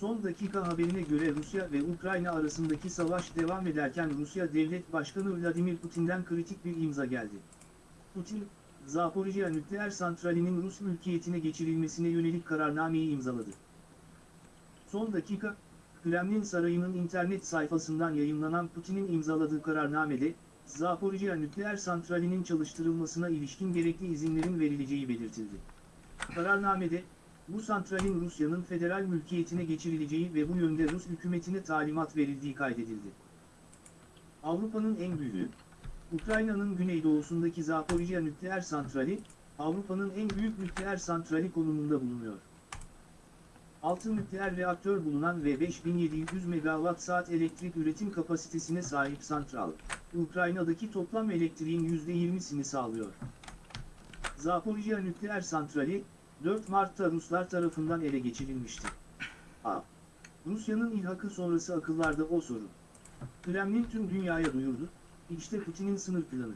Son dakika haberine göre Rusya ve Ukrayna arasındaki savaş devam ederken Rusya Devlet Başkanı Vladimir Putin'den kritik bir imza geldi. Putin, Zaporijya nükleer santralinin Rus mülkiyetine geçirilmesine yönelik kararnameyi imzaladı. Son dakika, Kremlin Sarayı'nın internet sayfasından yayınlanan Putin'in imzaladığı kararnamede, Zaporijya nükleer santralinin çalıştırılmasına ilişkin gerekli izinlerin verileceği belirtildi. Kararnamede, bu santralin Rusya'nın federal mülkiyetine geçirileceği ve bu yönde Rus hükümetine talimat verildiği kaydedildi. Avrupa'nın en büyüğü, Ukrayna'nın güneydoğusundaki Zaporijya nükleer santrali, Avrupa'nın en büyük nükleer santrali konumunda bulunuyor. 6 nükleer reaktör bulunan ve 5700 megawatt saat elektrik üretim kapasitesine sahip santral, Ukrayna'daki toplam elektriğin %20'sini sağlıyor. Zaporijya nükleer santrali, 4 Mart'ta Ruslar tarafından ele geçirilmişti. A. Rusya'nın ilhakı sonrası akıllarda o soru. Kremlin tüm dünyaya duyurdu, işte Putin'in sınır planı.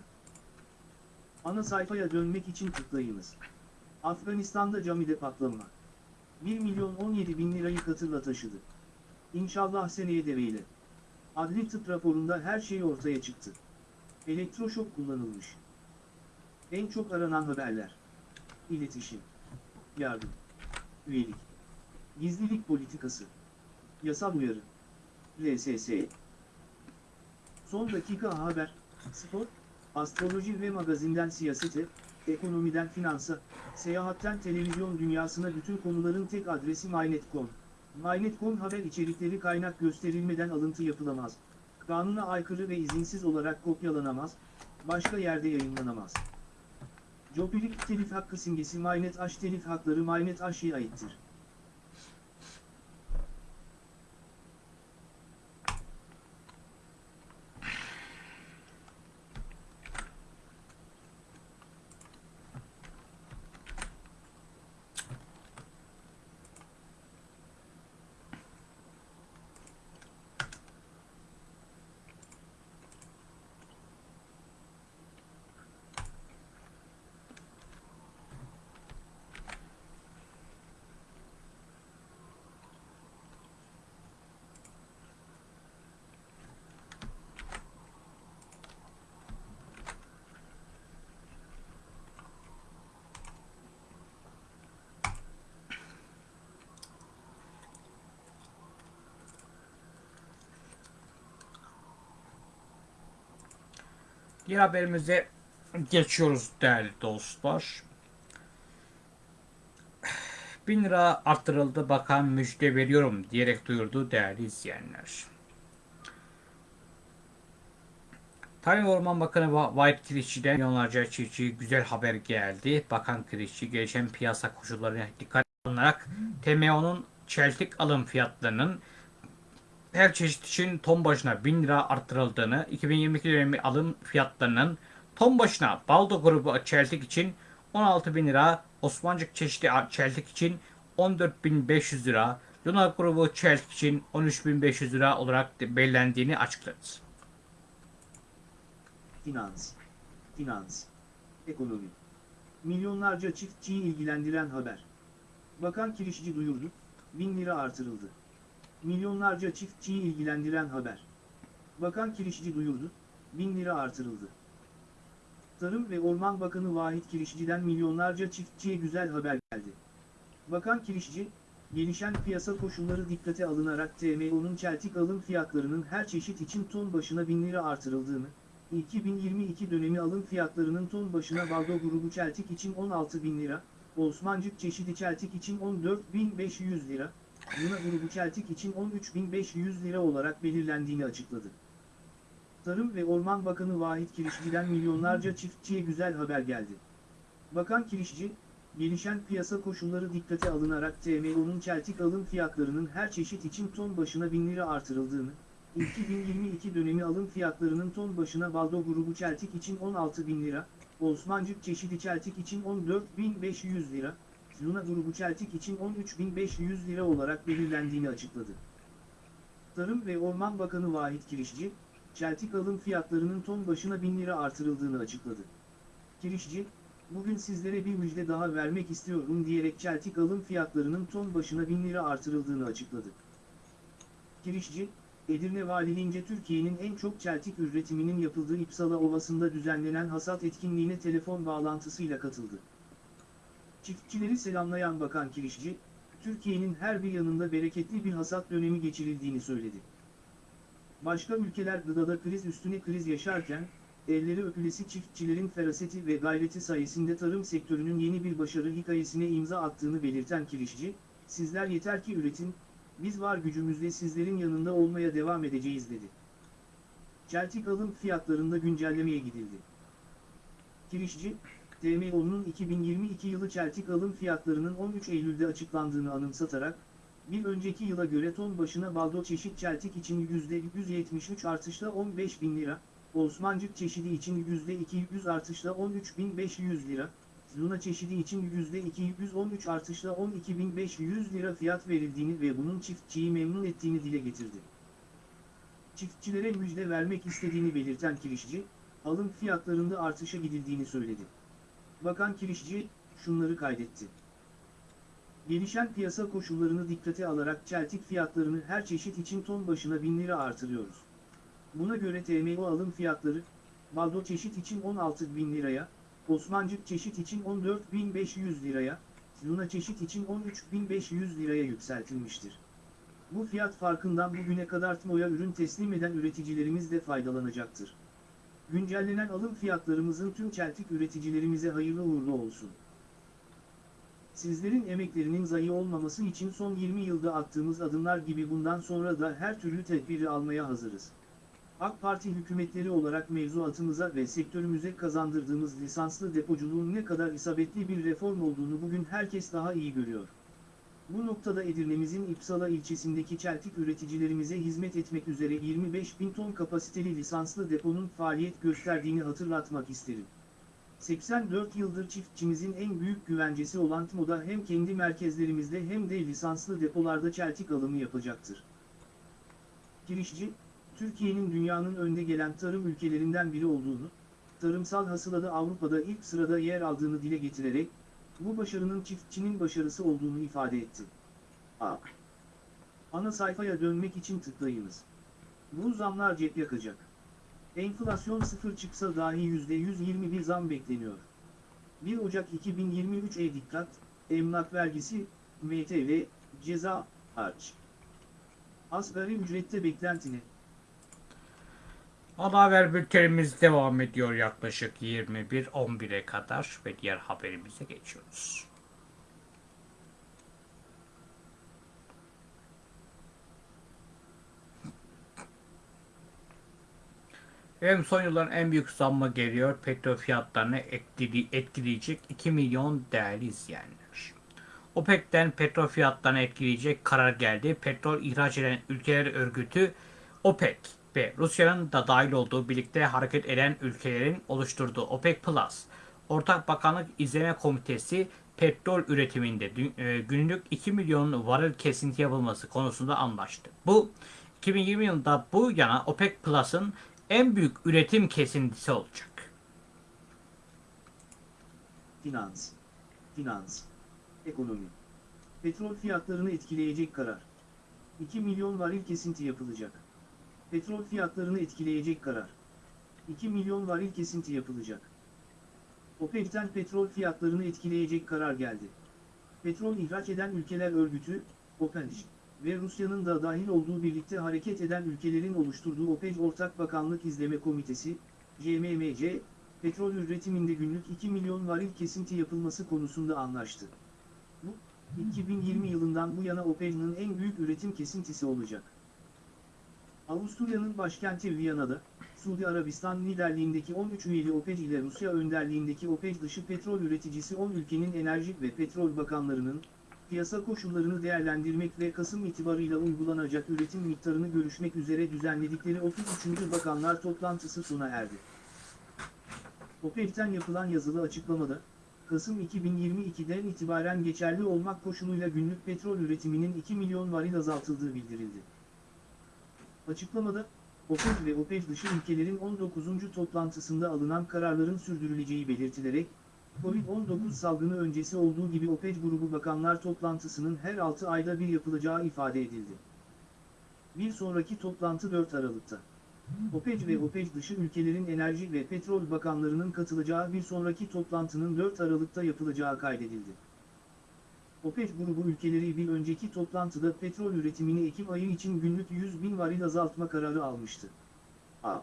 Ana sayfaya dönmek için tıklayınız. Afganistan'da camide patlama. 1 milyon 17 bin lirayı katırla taşıdı. İnşallah seneye deveyle. Adli tıp raporunda her şey ortaya çıktı. Elektroşok kullanılmış. En çok aranan haberler. İletişim. Yardım. Üyelik. Gizlilik politikası. Yasal uyarı. LSS. Son dakika haber, spor, astroloji ve magazinden siyasete, ekonomiden finansa, seyahatten televizyon dünyasına bütün konuların tek adresi MyNet.com. MyNet.com haber içerikleri kaynak gösterilmeden alıntı yapılamaz. Kanuna aykırı ve izinsiz olarak kopyalanamaz, başka yerde yayınlanamaz. Jopilik telif hakkı simgesi Maynet Aş telif hakları Maynet Aş'ya aittir. Diğer haberimize geçiyoruz değerli dostlar. 1000 lira arttırıldı bakan müjde veriyorum diyerek duyurdu değerli izleyenler. Tarım Orman Bakanı Va- Vahit Kirişçi'den milyonlarca çiftçi güzel haber geldi. Bakan Kirişçi gelişen piyasa koşullarına dikkat alınarak TMO'nun çeltik alım fiyatlarının her çeşit için ton başına 1000 lira arttırıldığını, 2022 dönemi alım fiyatlarının ton başına Baldo grubu çeltik için 16 bin lira, Osmancık çeşitli çeltik için 14.500 lira, Luna grubu çeltik için 13.500 lira olarak belirlendiğini açıkladı. Finans, finans, ekonomi. Milyonlarca çiftçiyi ilgilendiren haber. Bakan Kirişçi duyurdu, 1000 lira artırıldı. Milyonlarca çiftçiyi ilgilendiren haber. Bakan Kirişçi duyurdu, 1000 lira artırıldı. Tarım ve Orman Bakanı Vahit Kirişçi'den milyonlarca çiftçiye güzel haber geldi. Bakan Kirişçi, gelişen piyasa koşulları dikkate alınarak TMO'nun çeltik alım fiyatlarının her çeşit için ton başına 1000 lira artırıldığını, 2022 dönemi alım fiyatlarının ton başına Baldo grubu çeltik için 16 bin lira, Osmancık çeşidi çeltik için 14.500 lira, Luna grubu çeltik için 13.500 lira olarak belirlendiğini açıkladı. Tarım ve Orman Bakanı Vahit Kirişçi'den milyonlarca çiftçiye güzel haber geldi. Bakan Kirişçi, gelişen piyasa koşulları dikkate alınarak TMO'nun çeltik alım fiyatlarının her çeşit için ton başına 1000 lira artırıldığını, 2022 dönemi alım fiyatlarının ton başına Baldo grubu çeltik için 16 bin lira, Osmancık çeşidi çeltik için 14.500 lira, Luna grubu çeltik için 13.500 lira olarak belirlendiğini açıkladı. Tarım ve Orman Bakanı Vahit Kirişçi, çeltik alım fiyatlarının ton başına 1000 lira artırıldığını açıkladı. Kirişçi, bugün sizlere bir müjde daha vermek istiyorum diyerek çeltik alım fiyatlarının ton başına 1000 lira artırıldığını açıkladı. Kirişçi, Edirne Valiliğince Türkiye'nin en çok çeltik üretiminin yapıldığı İpsala Ovası'nda düzenlenen hasat etkinliğine telefon bağlantısıyla katıldı. Çiftçileri selamlayan Bakan Kirişçi, Türkiye'nin her bir yanında bereketli bir hasat dönemi geçirildiğini söyledi. Başka ülkeler gıdada kriz üstüne kriz yaşarken, elleri öpülesi çiftçilerin feraseti ve gayreti sayesinde tarım sektörünün yeni bir başarı hikayesine imza attığını belirten Kirişçi, sizler yeter ki üretin, biz var gücümüzle sizlerin yanında olmaya devam edeceğiz dedi. Çeltik alım fiyatlarında güncellemeye gidildi. Kirişçi, TMO'nun 2022 yılı çeltik alım fiyatlarının 13 Eylül'de açıklandığını anımsatarak, bir önceki yıla göre ton başına baldo çeşit çeltik için %173 artışla 15 bin lira, Osmancık çeşidi için %200 artışla 13.500 lira, Luna çeşidi için %213 artışla 12.500 lira fiyat verildiğini ve bunun çiftçiyi memnun ettiğini dile getirdi. Çiftçilere müjde vermek istediğini belirten Kirişçi, alım fiyatlarında artışa gidildiğini söyledi. Bakan Kirişçi, şunları kaydetti. Gelişen piyasa koşullarını dikkate alarak çeltik fiyatlarını her çeşit için ton başına 1000 lira artırıyoruz. Buna göre TMO alım fiyatları, baldo çeşit için 16 bin liraya, Osmancık çeşit için 14.500 liraya, Luna çeşit için 13.500 liraya yükseltilmiştir. Bu fiyat farkından bugüne kadar TMO'ya ürün teslim eden üreticilerimiz de faydalanacaktır. Güncellenen alım fiyatlarımızın tüm çeltik üreticilerimize hayırlı uğurlu olsun. Sizlerin emeklerinin zayi olmaması için son 20 yılda attığımız adımlar gibi bundan sonra da her türlü tedbiri almaya hazırız. AK Parti hükümetleri olarak mevzuatımıza ve sektörümüze kazandırdığımız lisanslı depoculuğun ne kadar isabetli bir reform olduğunu bugün herkes daha iyi görüyor. Bu noktada Edirne'mizin İpsala ilçesindeki çeltik üreticilerimize hizmet etmek üzere 25 bin ton kapasiteli lisanslı deponun faaliyet gösterdiğini hatırlatmak isterim. 84 yıldır çiftçimizin en büyük güvencesi olan TMO'da hem kendi merkezlerimizde hem de lisanslı depolarda çeltik alımı yapacaktır. Girişçi, Türkiye'nin dünyanın önde gelen tarım ülkelerinden biri olduğunu, tarımsal hasılada Avrupa'da ilk sırada yer aldığını dile getirerek, bu başarının çiftçinin başarısı olduğunu ifade etti. A. Ana sayfaya dönmek için tıklayınız. Bu zamlar cep yakacak. Enflasyon sıfır çıksa dahi %120 bir zam bekleniyor. 1 Ocak 2023'e dikkat, emlak vergisi, MTV, ceza, harç. Asgari ücrette beklentini. Ana haber bültenimiz devam ediyor yaklaşık 21-11'e kadar ve diğer haberimize geçiyoruz. Hem son yılların en büyük zammı geliyor. Petrol fiyatlarını etkili- etkileyecek 2 milyon değerli izleyenler. OPEC'ten petrol fiyatlarını etkileyecek karar geldi. Petrol ihraç eden ülkeler örgütü OPEC ve Rusya'nın da dahil olduğu birlikte hareket eden ülkelerin oluşturduğu OPEC Plus Ortak Bakanlık İzleme Komitesi petrol üretiminde e, günlük 2 milyon varil kesinti yapılması konusunda anlaştı. Bu 2020 yılında bu yana OPEC Plus'ın en büyük üretim kesintisi olacak. Finans. Finans. Ekonomi. Petrol fiyatlarını etkileyecek karar. 2 milyon varil kesinti yapılacak. Petrol fiyatlarını etkileyecek karar. 2 milyon varil kesinti yapılacak. OPEC'ten petrol fiyatlarını etkileyecek karar geldi. Petrol ihraç eden ülkeler örgütü, OPEC ve Rusya'nın da dahil olduğu birlikte hareket eden ülkelerin oluşturduğu OPEC Ortak Bakanlık İzleme Komitesi, CMMC, petrol üretiminde günlük 2 milyon varil kesinti yapılması konusunda anlaştı. Bu, 2020 yılından bu yana OPEC'nin en büyük üretim kesintisi olacak. Avusturya'nın başkenti Viyana'da, Suudi Arabistan liderliğindeki 13 üyeli OPEC ile Rusya önderliğindeki OPEC dışı petrol üreticisi 10 ülkenin enerji ve petrol bakanlarının, piyasa koşullarını değerlendirmek ve Kasım itibarıyla uygulanacak üretim miktarını görüşmek üzere düzenledikleri 33. Bakanlar toplantısı sona erdi. OPEC'ten yapılan yazılı açıklamada, Kasım 2022'den itibaren geçerli olmak koşuluyla günlük petrol üretiminin 2 milyon varil azaltıldığı bildirildi. Açıklamada, OPEC ve OPEC dışı ülkelerin 19. toplantısında alınan kararların sürdürüleceği belirtilerek, Covid-19 salgını öncesi olduğu gibi OPEC grubu bakanlar toplantısının her 6 ayda bir yapılacağı ifade edildi. Bir sonraki toplantı 4 Aralık'ta. OPEC ve OPEC dışı ülkelerin enerji ve petrol bakanlarının katılacağı bir sonraki toplantının 4 Aralık'ta yapılacağı kaydedildi. OPEC grubu ülkeleri bir önceki toplantıda petrol üretimini Ekim ayı için günlük 100 bin varil azaltma kararı almıştı. A.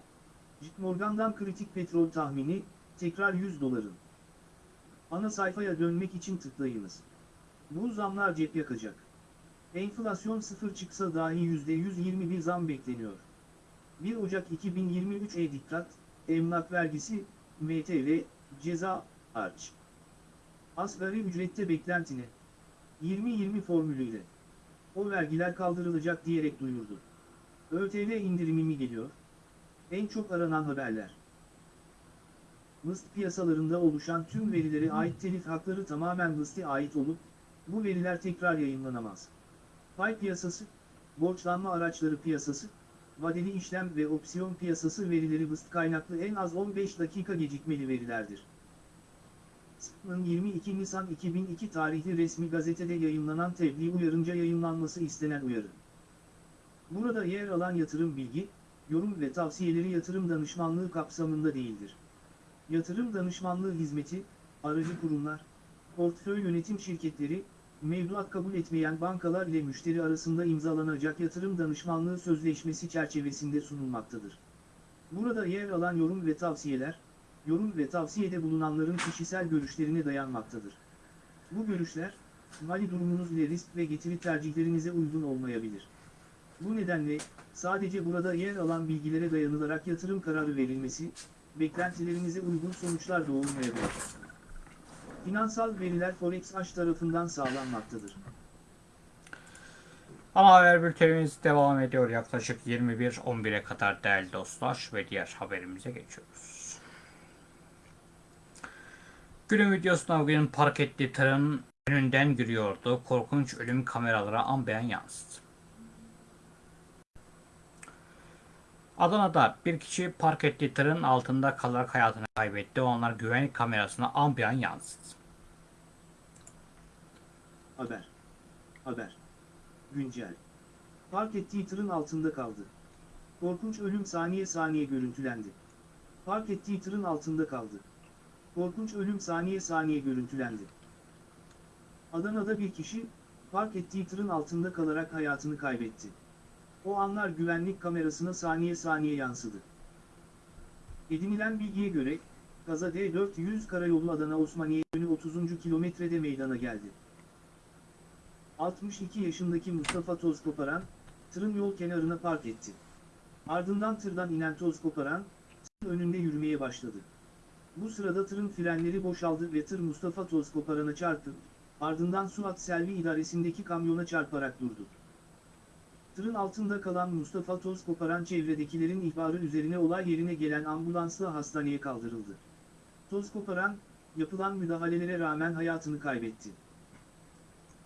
JP Morgan'dan kritik petrol tahmini, tekrar 100 doların. Ana sayfaya dönmek için tıklayınız. Bu zamlar cep yakacak. Enflasyon sıfır çıksa dahi %121 zam bekleniyor. 1 Ocak 2023'e dikkat, emlak vergisi, MTV, ceza, harç. Asgari ücrette beklentini 20-20 formülüyle. O vergiler kaldırılacak diyerek duyurdu. ÖTV indirimi mi geliyor? En çok aranan haberler. MIST piyasalarında oluşan tüm verilere ait telif hakları tamamen MIST'e ait olup, bu veriler tekrar yayınlanamaz. Pay piyasası, borçlanma araçları piyasası, vadeli işlem ve opsiyon piyasası verileri MIST kaynaklı en az 15 dakika gecikmeli verilerdir. SP'nın 22 Nisan 2002 tarihli resmi gazetede yayınlanan tebliğ uyarınca yayınlanması istenen uyarı. Burada yer alan yatırım bilgi, yorum ve tavsiyeleri yatırım danışmanlığı kapsamında değildir. Yatırım danışmanlığı hizmeti, aracı kurumlar, portföy yönetim şirketleri, mevduat kabul etmeyen bankalar ile müşteri arasında imzalanacak yatırım danışmanlığı sözleşmesi çerçevesinde sunulmaktadır. Burada yer alan yorum ve tavsiyeler, yorum ve tavsiyede bulunanların kişisel görüşlerine dayanmaktadır. Bu görüşler, mali durumunuz ile risk ve getiri tercihlerinize uygun olmayabilir. Bu nedenle, sadece burada yer alan bilgilere dayanılarak yatırım kararı verilmesi, beklentilerinize uygun sonuçlar doğurmayabilir. Finansal veriler Forex H tarafından sağlanmaktadır. Ana haber bültenimiz devam ediyor yaklaşık 21-11'e kadar değerli dostlar ve diğer haberimize geçiyoruz. Günün videosunda bugün park ettiği tırın önünden yürüyordu. Korkunç ölüm kameralara an beyan yansıdı. Adana'da bir kişi park ettiği tırın altında kalarak hayatını kaybetti. O anlar güvenlik kamerasına an beyan yansıdı. Haber. Haber. Güncel. Park ettiği tırın altında kaldı. Korkunç ölüm saniye saniye görüntülendi. Park ettiği tırın altında kaldı. Korkunç ölüm saniye saniye görüntülendi. Adana'da bir kişi, park ettiği tırın altında kalarak hayatını kaybetti. O anlar güvenlik kamerasına saniye saniye yansıdı. Edinilen bilgiye göre, kaza D400 Karayolu Adana Osmaniye yönü 30. kilometrede meydana geldi. 62 yaşındaki Mustafa toz koparan, tırın yol kenarına park etti. Ardından tırdan inen toz koparan, tırın önünde yürümeye başladı. Bu sırada tırın frenleri boşaldı ve tır Mustafa toz koparana çarptı, ardından Suat Selvi idaresindeki kamyona çarparak durdu. Tırın altında kalan Mustafa toz koparan çevredekilerin ihbarı üzerine olay yerine gelen ambulansla hastaneye kaldırıldı. Toz koparan, yapılan müdahalelere rağmen hayatını kaybetti.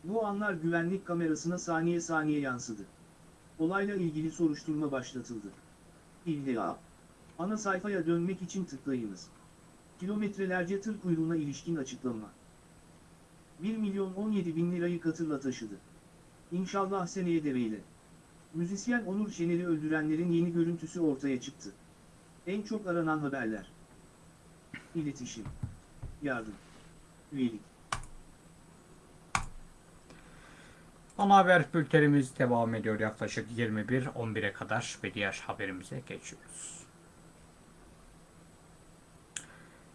Bu anlar güvenlik kamerasına saniye saniye yansıdı. Olayla ilgili soruşturma başlatıldı. İlla. Ana sayfaya dönmek için tıklayınız. Kilometrelerce tır kuyruğuna ilişkin açıklama. 1 milyon 17 bin lirayı katırla taşıdı. İnşallah seneye deveyle. Müzisyen Onur Şener'i öldürenlerin yeni görüntüsü ortaya çıktı. En çok aranan haberler. İletişim. Yardım. Üyelik. Ana haber bültenimiz devam ediyor yaklaşık 21-11'e kadar ve diğer haberimize geçiyoruz.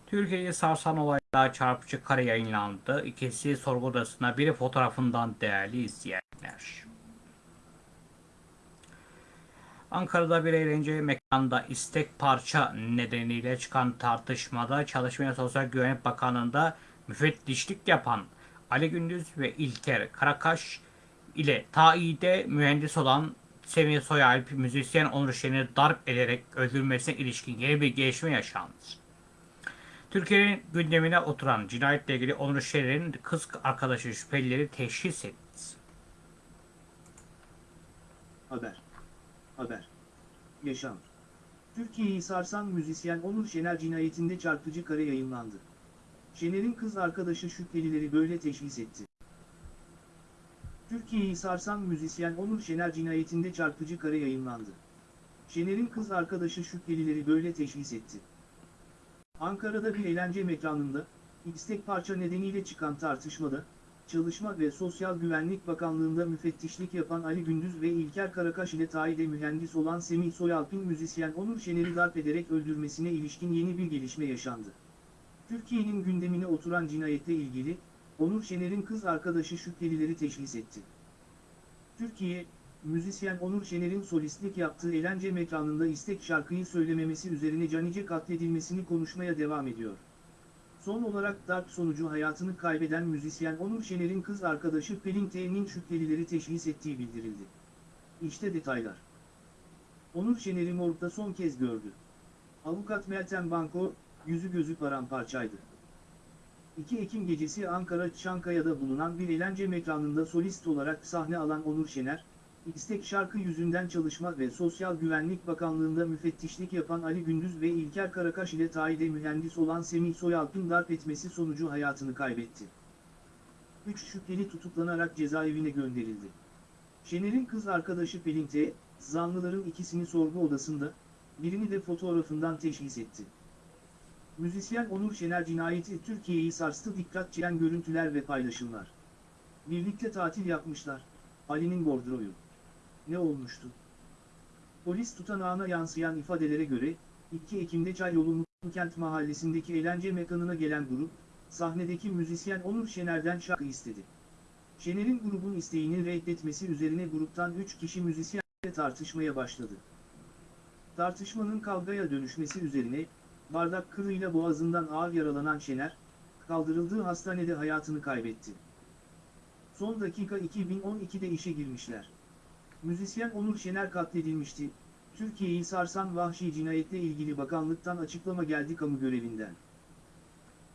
Türkiye'yi sarsan olayda çarpıcı kare yayınlandı. İkisi sorgu odasına biri fotoğrafından değerli izleyenler. Ankara'da bir eğlence mekanında istek parça nedeniyle çıkan tartışmada Çalışma ve Sosyal Güvenlik Bakanlığı'nda müfettişlik yapan Ali Gündüz ve İlker Karakaş ile taide mühendis olan Semih Soyalp müzisyen Onur Şen'i darp ederek öldürmesine ilişkin yeni bir gelişme yaşandı. Türkiye'nin gündemine oturan cinayetle ilgili Onur Şen'in kız arkadaşı şüphelileri teşhis etti. Haber. Haber. Yaşam. Türkiye'yi sarsan müzisyen Onur Şener cinayetinde çarpıcı kare yayınlandı. Şener'in kız arkadaşı şüphelileri böyle teşhis etti. Türkiye'yi sarsan müzisyen Onur Şener cinayetinde çarpıcı kare yayınlandı. Şener'in kız arkadaşı şüphelileri böyle teşhis etti. Ankara'da bir eğlence mekanında, istek parça nedeniyle çıkan tartışmada, Çalışma ve Sosyal Güvenlik Bakanlığı'nda müfettişlik yapan Ali Gündüz ve İlker Karakaş ile tayide mühendis olan Semih Soyalp'in müzisyen Onur Şener'i darp ederek öldürmesine ilişkin yeni bir gelişme yaşandı. Türkiye'nin gündemine oturan cinayetle ilgili, Onur Şener'in kız arkadaşı şüphelileri teşhis etti. Türkiye, müzisyen Onur Şener'in solistlik yaptığı eğlence mekanında istek şarkıyı söylememesi üzerine canice katledilmesini konuşmaya devam ediyor. Son olarak darp sonucu hayatını kaybeden müzisyen Onur Şener'in kız arkadaşı Pelin T'nin şüphelileri teşhis ettiği bildirildi. İşte detaylar. Onur Şener'i morgda son kez gördü. Avukat Meltem Banko, yüzü gözü paramparçaydı. 2 Ekim gecesi Ankara Çankaya'da bulunan bir eğlence mekanında solist olarak sahne alan Onur Şener, istek şarkı yüzünden Çalışma ve Sosyal Güvenlik Bakanlığı'nda müfettişlik yapan Ali Gündüz ve İlker Karakaş ile tayide mühendis olan Semih Soyalp'ın darp etmesi sonucu hayatını kaybetti. 3 şüpheli tutuklanarak cezaevine gönderildi. Şener'in kız arkadaşı Pelin T, zanlıların ikisini sorgu odasında, birini de fotoğrafından teşhis etti. Müzisyen Onur Şener cinayeti Türkiye'yi sarstı dikkat çeken görüntüler ve paylaşımlar. Birlikte tatil yapmışlar, Ali'nin bordroyu. Ne olmuştu? Polis tutanağına yansıyan ifadelere göre, 2 Ekim'de Çayyolu Kent mahallesindeki eğlence mekanına gelen grup, sahnedeki müzisyen Onur Şener'den şarkı istedi. Şener'in grubun isteğini reddetmesi üzerine gruptan 3 kişi müzisyen tartışmaya başladı. Tartışmanın kavgaya dönüşmesi üzerine, bardak kırığıyla boğazından ağır yaralanan Şener, kaldırıldığı hastanede hayatını kaybetti. Son dakika 2012'de işe girmişler. Müzisyen Onur Şener katledilmişti. Türkiye'yi sarsan vahşi cinayetle ilgili bakanlıktan açıklama geldi kamu görevinden.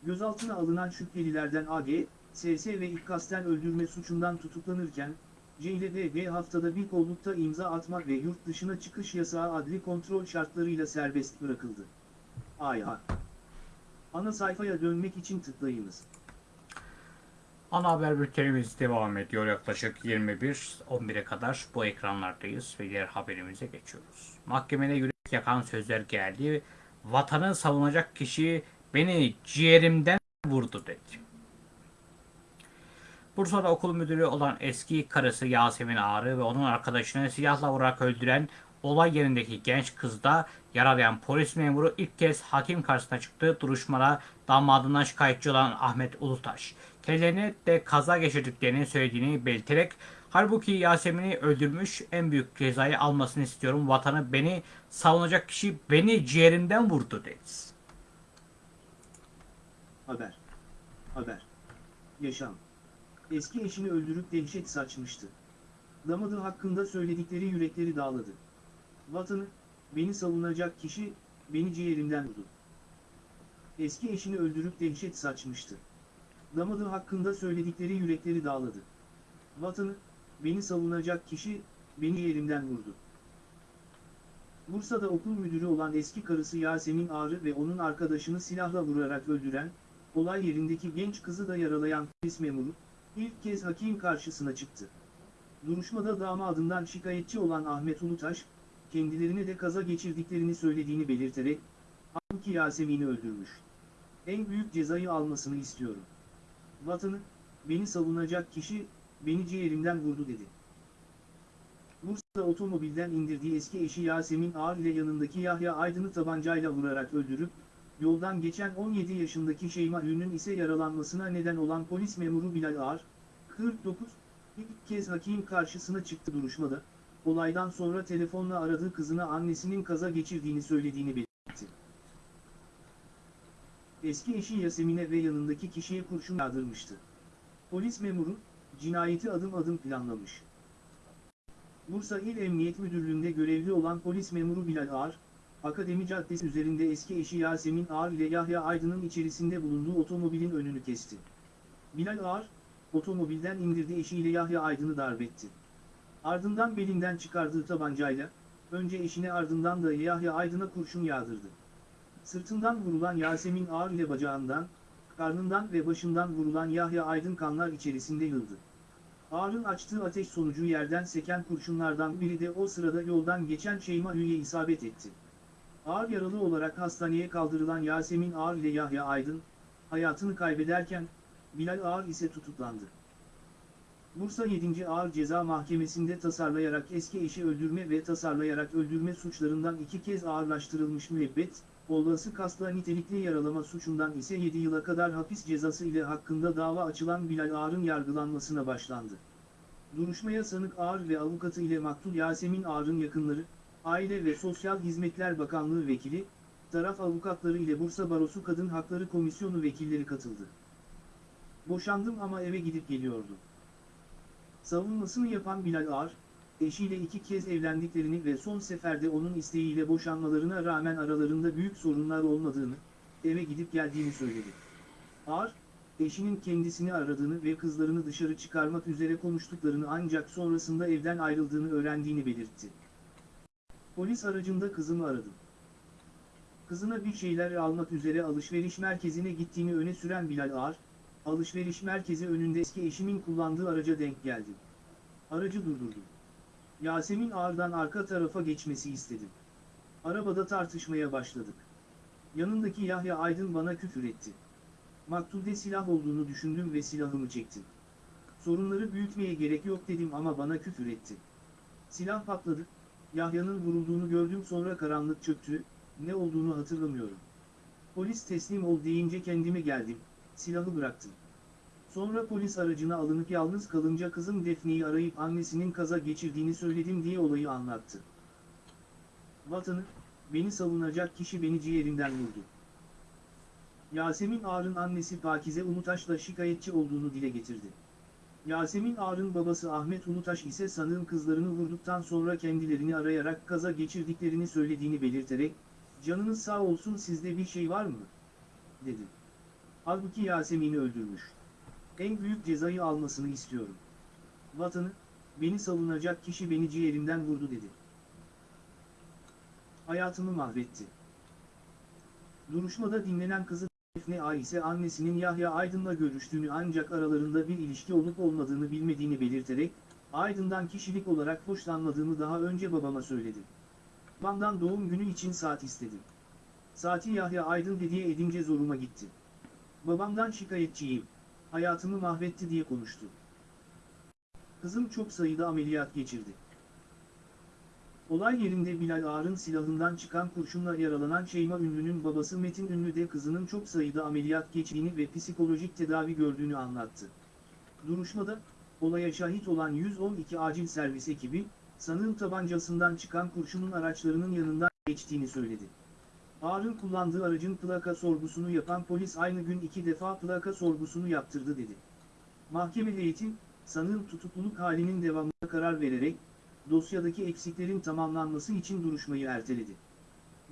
Gözaltına alınan şüphelilerden AG, SS ve ilk kasten öldürme suçundan tutuklanırken, C ile DG haftada bir kollukta imza atmak ve yurt dışına çıkış yasağı adli kontrol şartlarıyla serbest bırakıldı. Aya. Ana sayfaya dönmek için tıklayınız. Ana haber bültenimiz devam ediyor. Yaklaşık 21-11'e kadar bu ekranlardayız ve diğer haberimize geçiyoruz. Mahkemede yürek yakan sözler geldi. Vatanı savunacak kişi beni ciğerimden vurdu dedi. Bursa'da okul müdürü olan eski karısı Yasemin Ağrı ve onun arkadaşını silahla vurarak öldüren olay yerindeki genç kızda yaralayan polis memuru ilk kez hakim karşısına çıktı. Duruşmada damadından şikayetçi olan Ahmet Ulutaş. De kaza geçirdiklerini söylediğini belirterek halbuki Yasemin'i öldürmüş en büyük cezayı almasını istiyorum. Vatanı beni savunacak kişi beni ciğerimden vurdu dedi. Haber. Haber. Yaşam. Eski eşini öldürüp dehşet saçmıştı. Damadı hakkında söyledikleri yürekleri dağladı. Vatanı, beni savunacak kişi, beni ciğerimden vurdu. Eski eşini öldürüp dehşet saçmıştı. Damadı hakkında söyledikleri yürekleri dağladı. Vatanı, beni savunacak kişi, beni yerimden vurdu. Bursa'da okul müdürü olan eski karısı Yasemin Ağrı ve onun arkadaşını silahla vurarak öldüren, olay yerindeki genç kızı da yaralayan polis memuru, ilk kez hakim karşısına çıktı. Duruşmada damadından şikayetçi olan Ahmet Ulutaş, kendilerine de kaza geçirdiklerini söylediğini belirterek, halbuki Yasemin'i öldürmüş. En büyük cezayı almasını istiyorum. Vatanı, beni savunacak kişi, beni ciğerimden vurdu dedi. Bursa'da otomobilden indirdiği eski eşi Yasemin Ağar ile yanındaki Yahya Aydın'ı tabancayla vurarak öldürüp, yoldan geçen 17 yaşındaki Şeyma Ün'ün ise yaralanmasına neden olan polis memuru Bilal Ağar, 49, ilk kez hakim karşısına çıktı duruşmada, olaydan sonra telefonla aradığı kızına annesinin kaza geçirdiğini söylediğini belirtti. Eski eşi Yasemin'e ve yanındaki kişiye kurşun yağdırmıştı. Polis memuru, cinayeti adım adım planlamış. Bursa İl Emniyet Müdürlüğü'nde görevli olan polis memuru Bilal Ağar, Akademi Caddesi üzerinde eski eşi Yasemin Ağar ile Yahya Aydın'ın içerisinde bulunduğu otomobilin önünü kesti. Bilal Ağar, otomobilden indirdiği eşiyle Yahya Aydın'ı darbetti. Ardından belinden çıkardığı tabancayla, önce eşine ardından da Yahya Aydın'a kurşun yağdırdı. Sırtından vurulan Yasemin Ağar ile bacağından, karnından ve başından vurulan Yahya Aydın kanlar içerisinde yıldı. Ağar'ın açtığı ateş sonucu yerden seken kurşunlardan biri de o sırada yoldan geçen Şeyma Hü'ye isabet etti. Ağır yaralı olarak hastaneye kaldırılan Yasemin Ağar ile Yahya Aydın, hayatını kaybederken, Bilal Ağar ise tutuklandı. Bursa 7. Ağır Ceza Mahkemesi'nde tasarlayarak eski eşi öldürme ve tasarlayarak öldürme suçlarından iki kez ağırlaştırılmış müebbet, olası kasla nitelikli yaralama suçundan ise 7 yıla kadar hapis cezası ile hakkında dava açılan Bilal Ağar'ın yargılanmasına başlandı. Duruşmaya sanık Ağar ve avukatı ile maktul Yasemin Ağar'ın yakınları, Aile ve Sosyal Hizmetler Bakanlığı Vekili, taraf avukatları ile Bursa Barosu Kadın Hakları Komisyonu vekilleri katıldı. Boşandım ama eve gidip geliyordum. Savunmasını yapan Bilal Ağar, eşiyle iki kez evlendiklerini ve son seferde onun isteğiyle boşanmalarına rağmen aralarında büyük sorunlar olmadığını, eve gidip geldiğini söyledi. Ağar, eşinin kendisini aradığını ve kızlarını dışarı çıkarmak üzere konuştuklarını ancak sonrasında evden ayrıldığını öğrendiğini belirtti. Polis aracında kızımı aradım. Kızına bir şeyler almak üzere alışveriş merkezine gittiğini öne süren Bilal Ağar, alışveriş merkezi önünde eski eşimin kullandığı araca denk geldim. Aracı durdurdum. Yasemin Ağar'dan arka tarafa geçmesi istedim. Arabada tartışmaya başladık. Yanındaki Yahya Aydın bana küfür etti. Maktulde silah olduğunu düşündüm ve silahımı çektim. Sorunları büyütmeye gerek yok dedim ama bana küfür etti. Silah patladı, Yahya'nın vurulduğunu gördüm sonra karanlık çöktü, ne olduğunu hatırlamıyorum. Polis teslim ol deyince kendime geldim, silahı bıraktım. Sonra polis aracına alınıp yalnız kalınca kızım Defne'yi arayıp annesinin kaza geçirdiğini söyledim diye olayı anlattı. Vatanı, beni savunacak kişi beni ciğerinden vurdu. Yasemin Ağar'ın annesi Pakize Ulutaş'la şikayetçi olduğunu dile getirdi. Yasemin Ağar'ın babası Ahmet Ulutaş ise sanığın kızlarını vurduktan sonra kendilerini arayarak kaza geçirdiklerini söylediğini belirterek, canınız sağ olsun sizde bir şey var mı? dedi. Halbuki Yasemin'i öldürmüş. En büyük cezayı almasını istiyorum. Vatanı, beni savunacak kişi beni ciğerimden vurdu dedi. Hayatımı mahvetti. Duruşmada dinlenen kızı Defne A ise annesinin Yahya Aydın'la görüştüğünü ancak aralarında bir ilişki olup olmadığını bilmediğini belirterek, Aydın'dan kişilik olarak hoşlanmadığımı daha önce babama söyledim. Babamdan doğum günü için saat istedim. Saati Yahya Aydın hediye edince zoruma gitti. Babamdan şikayetçiyim. Hayatımı mahvetti diye konuştu. Kızım çok sayıda ameliyat geçirdi. Olay yerinde Bilal Ağar'ın silahından çıkan kurşunla yaralanan Şeyma Ünlü'nün babası Metin Ünlü de kızının çok sayıda ameliyat geçtiğini ve psikolojik tedavi gördüğünü anlattı. Duruşmada, olaya şahit olan 112 acil servis ekibi, sanığın tabancasından çıkan kurşunun araçlarının yanından geçtiğini söyledi. Ağar'ın kullandığı aracın plaka sorgusunu yapan polis aynı gün iki defa plaka sorgusunu yaptırdı dedi. Mahkeme heyeti, sanığın tutukluluk halinin devamına karar vererek, dosyadaki eksiklerin tamamlanması için duruşmayı erteledi.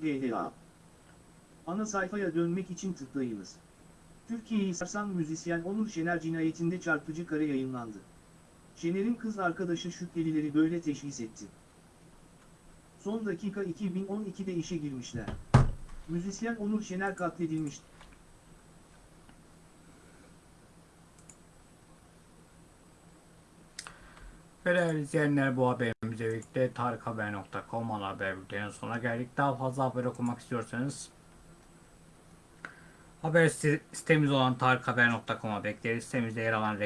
DHA Ana sayfaya dönmek için tıklayınız. Türkiye'yi sarsan müzisyen Onur Şener cinayetinde çarpıcı kare yayınlandı. Şener'in kız arkadaşı şüphelileri böyle teşhis etti. Son dakika 2012'de işe girmişler. Müzisyen Onur Şener katledilmiş. Ve değerli izleyenler bu haberimizle birlikte tarikhaber.com ana haber bülteninin sonuna geldik. Daha fazla haber okumak istiyorsanız haber site- sitemiz olan tarikhaber.com'a bekleriz. Sitemizde yer alan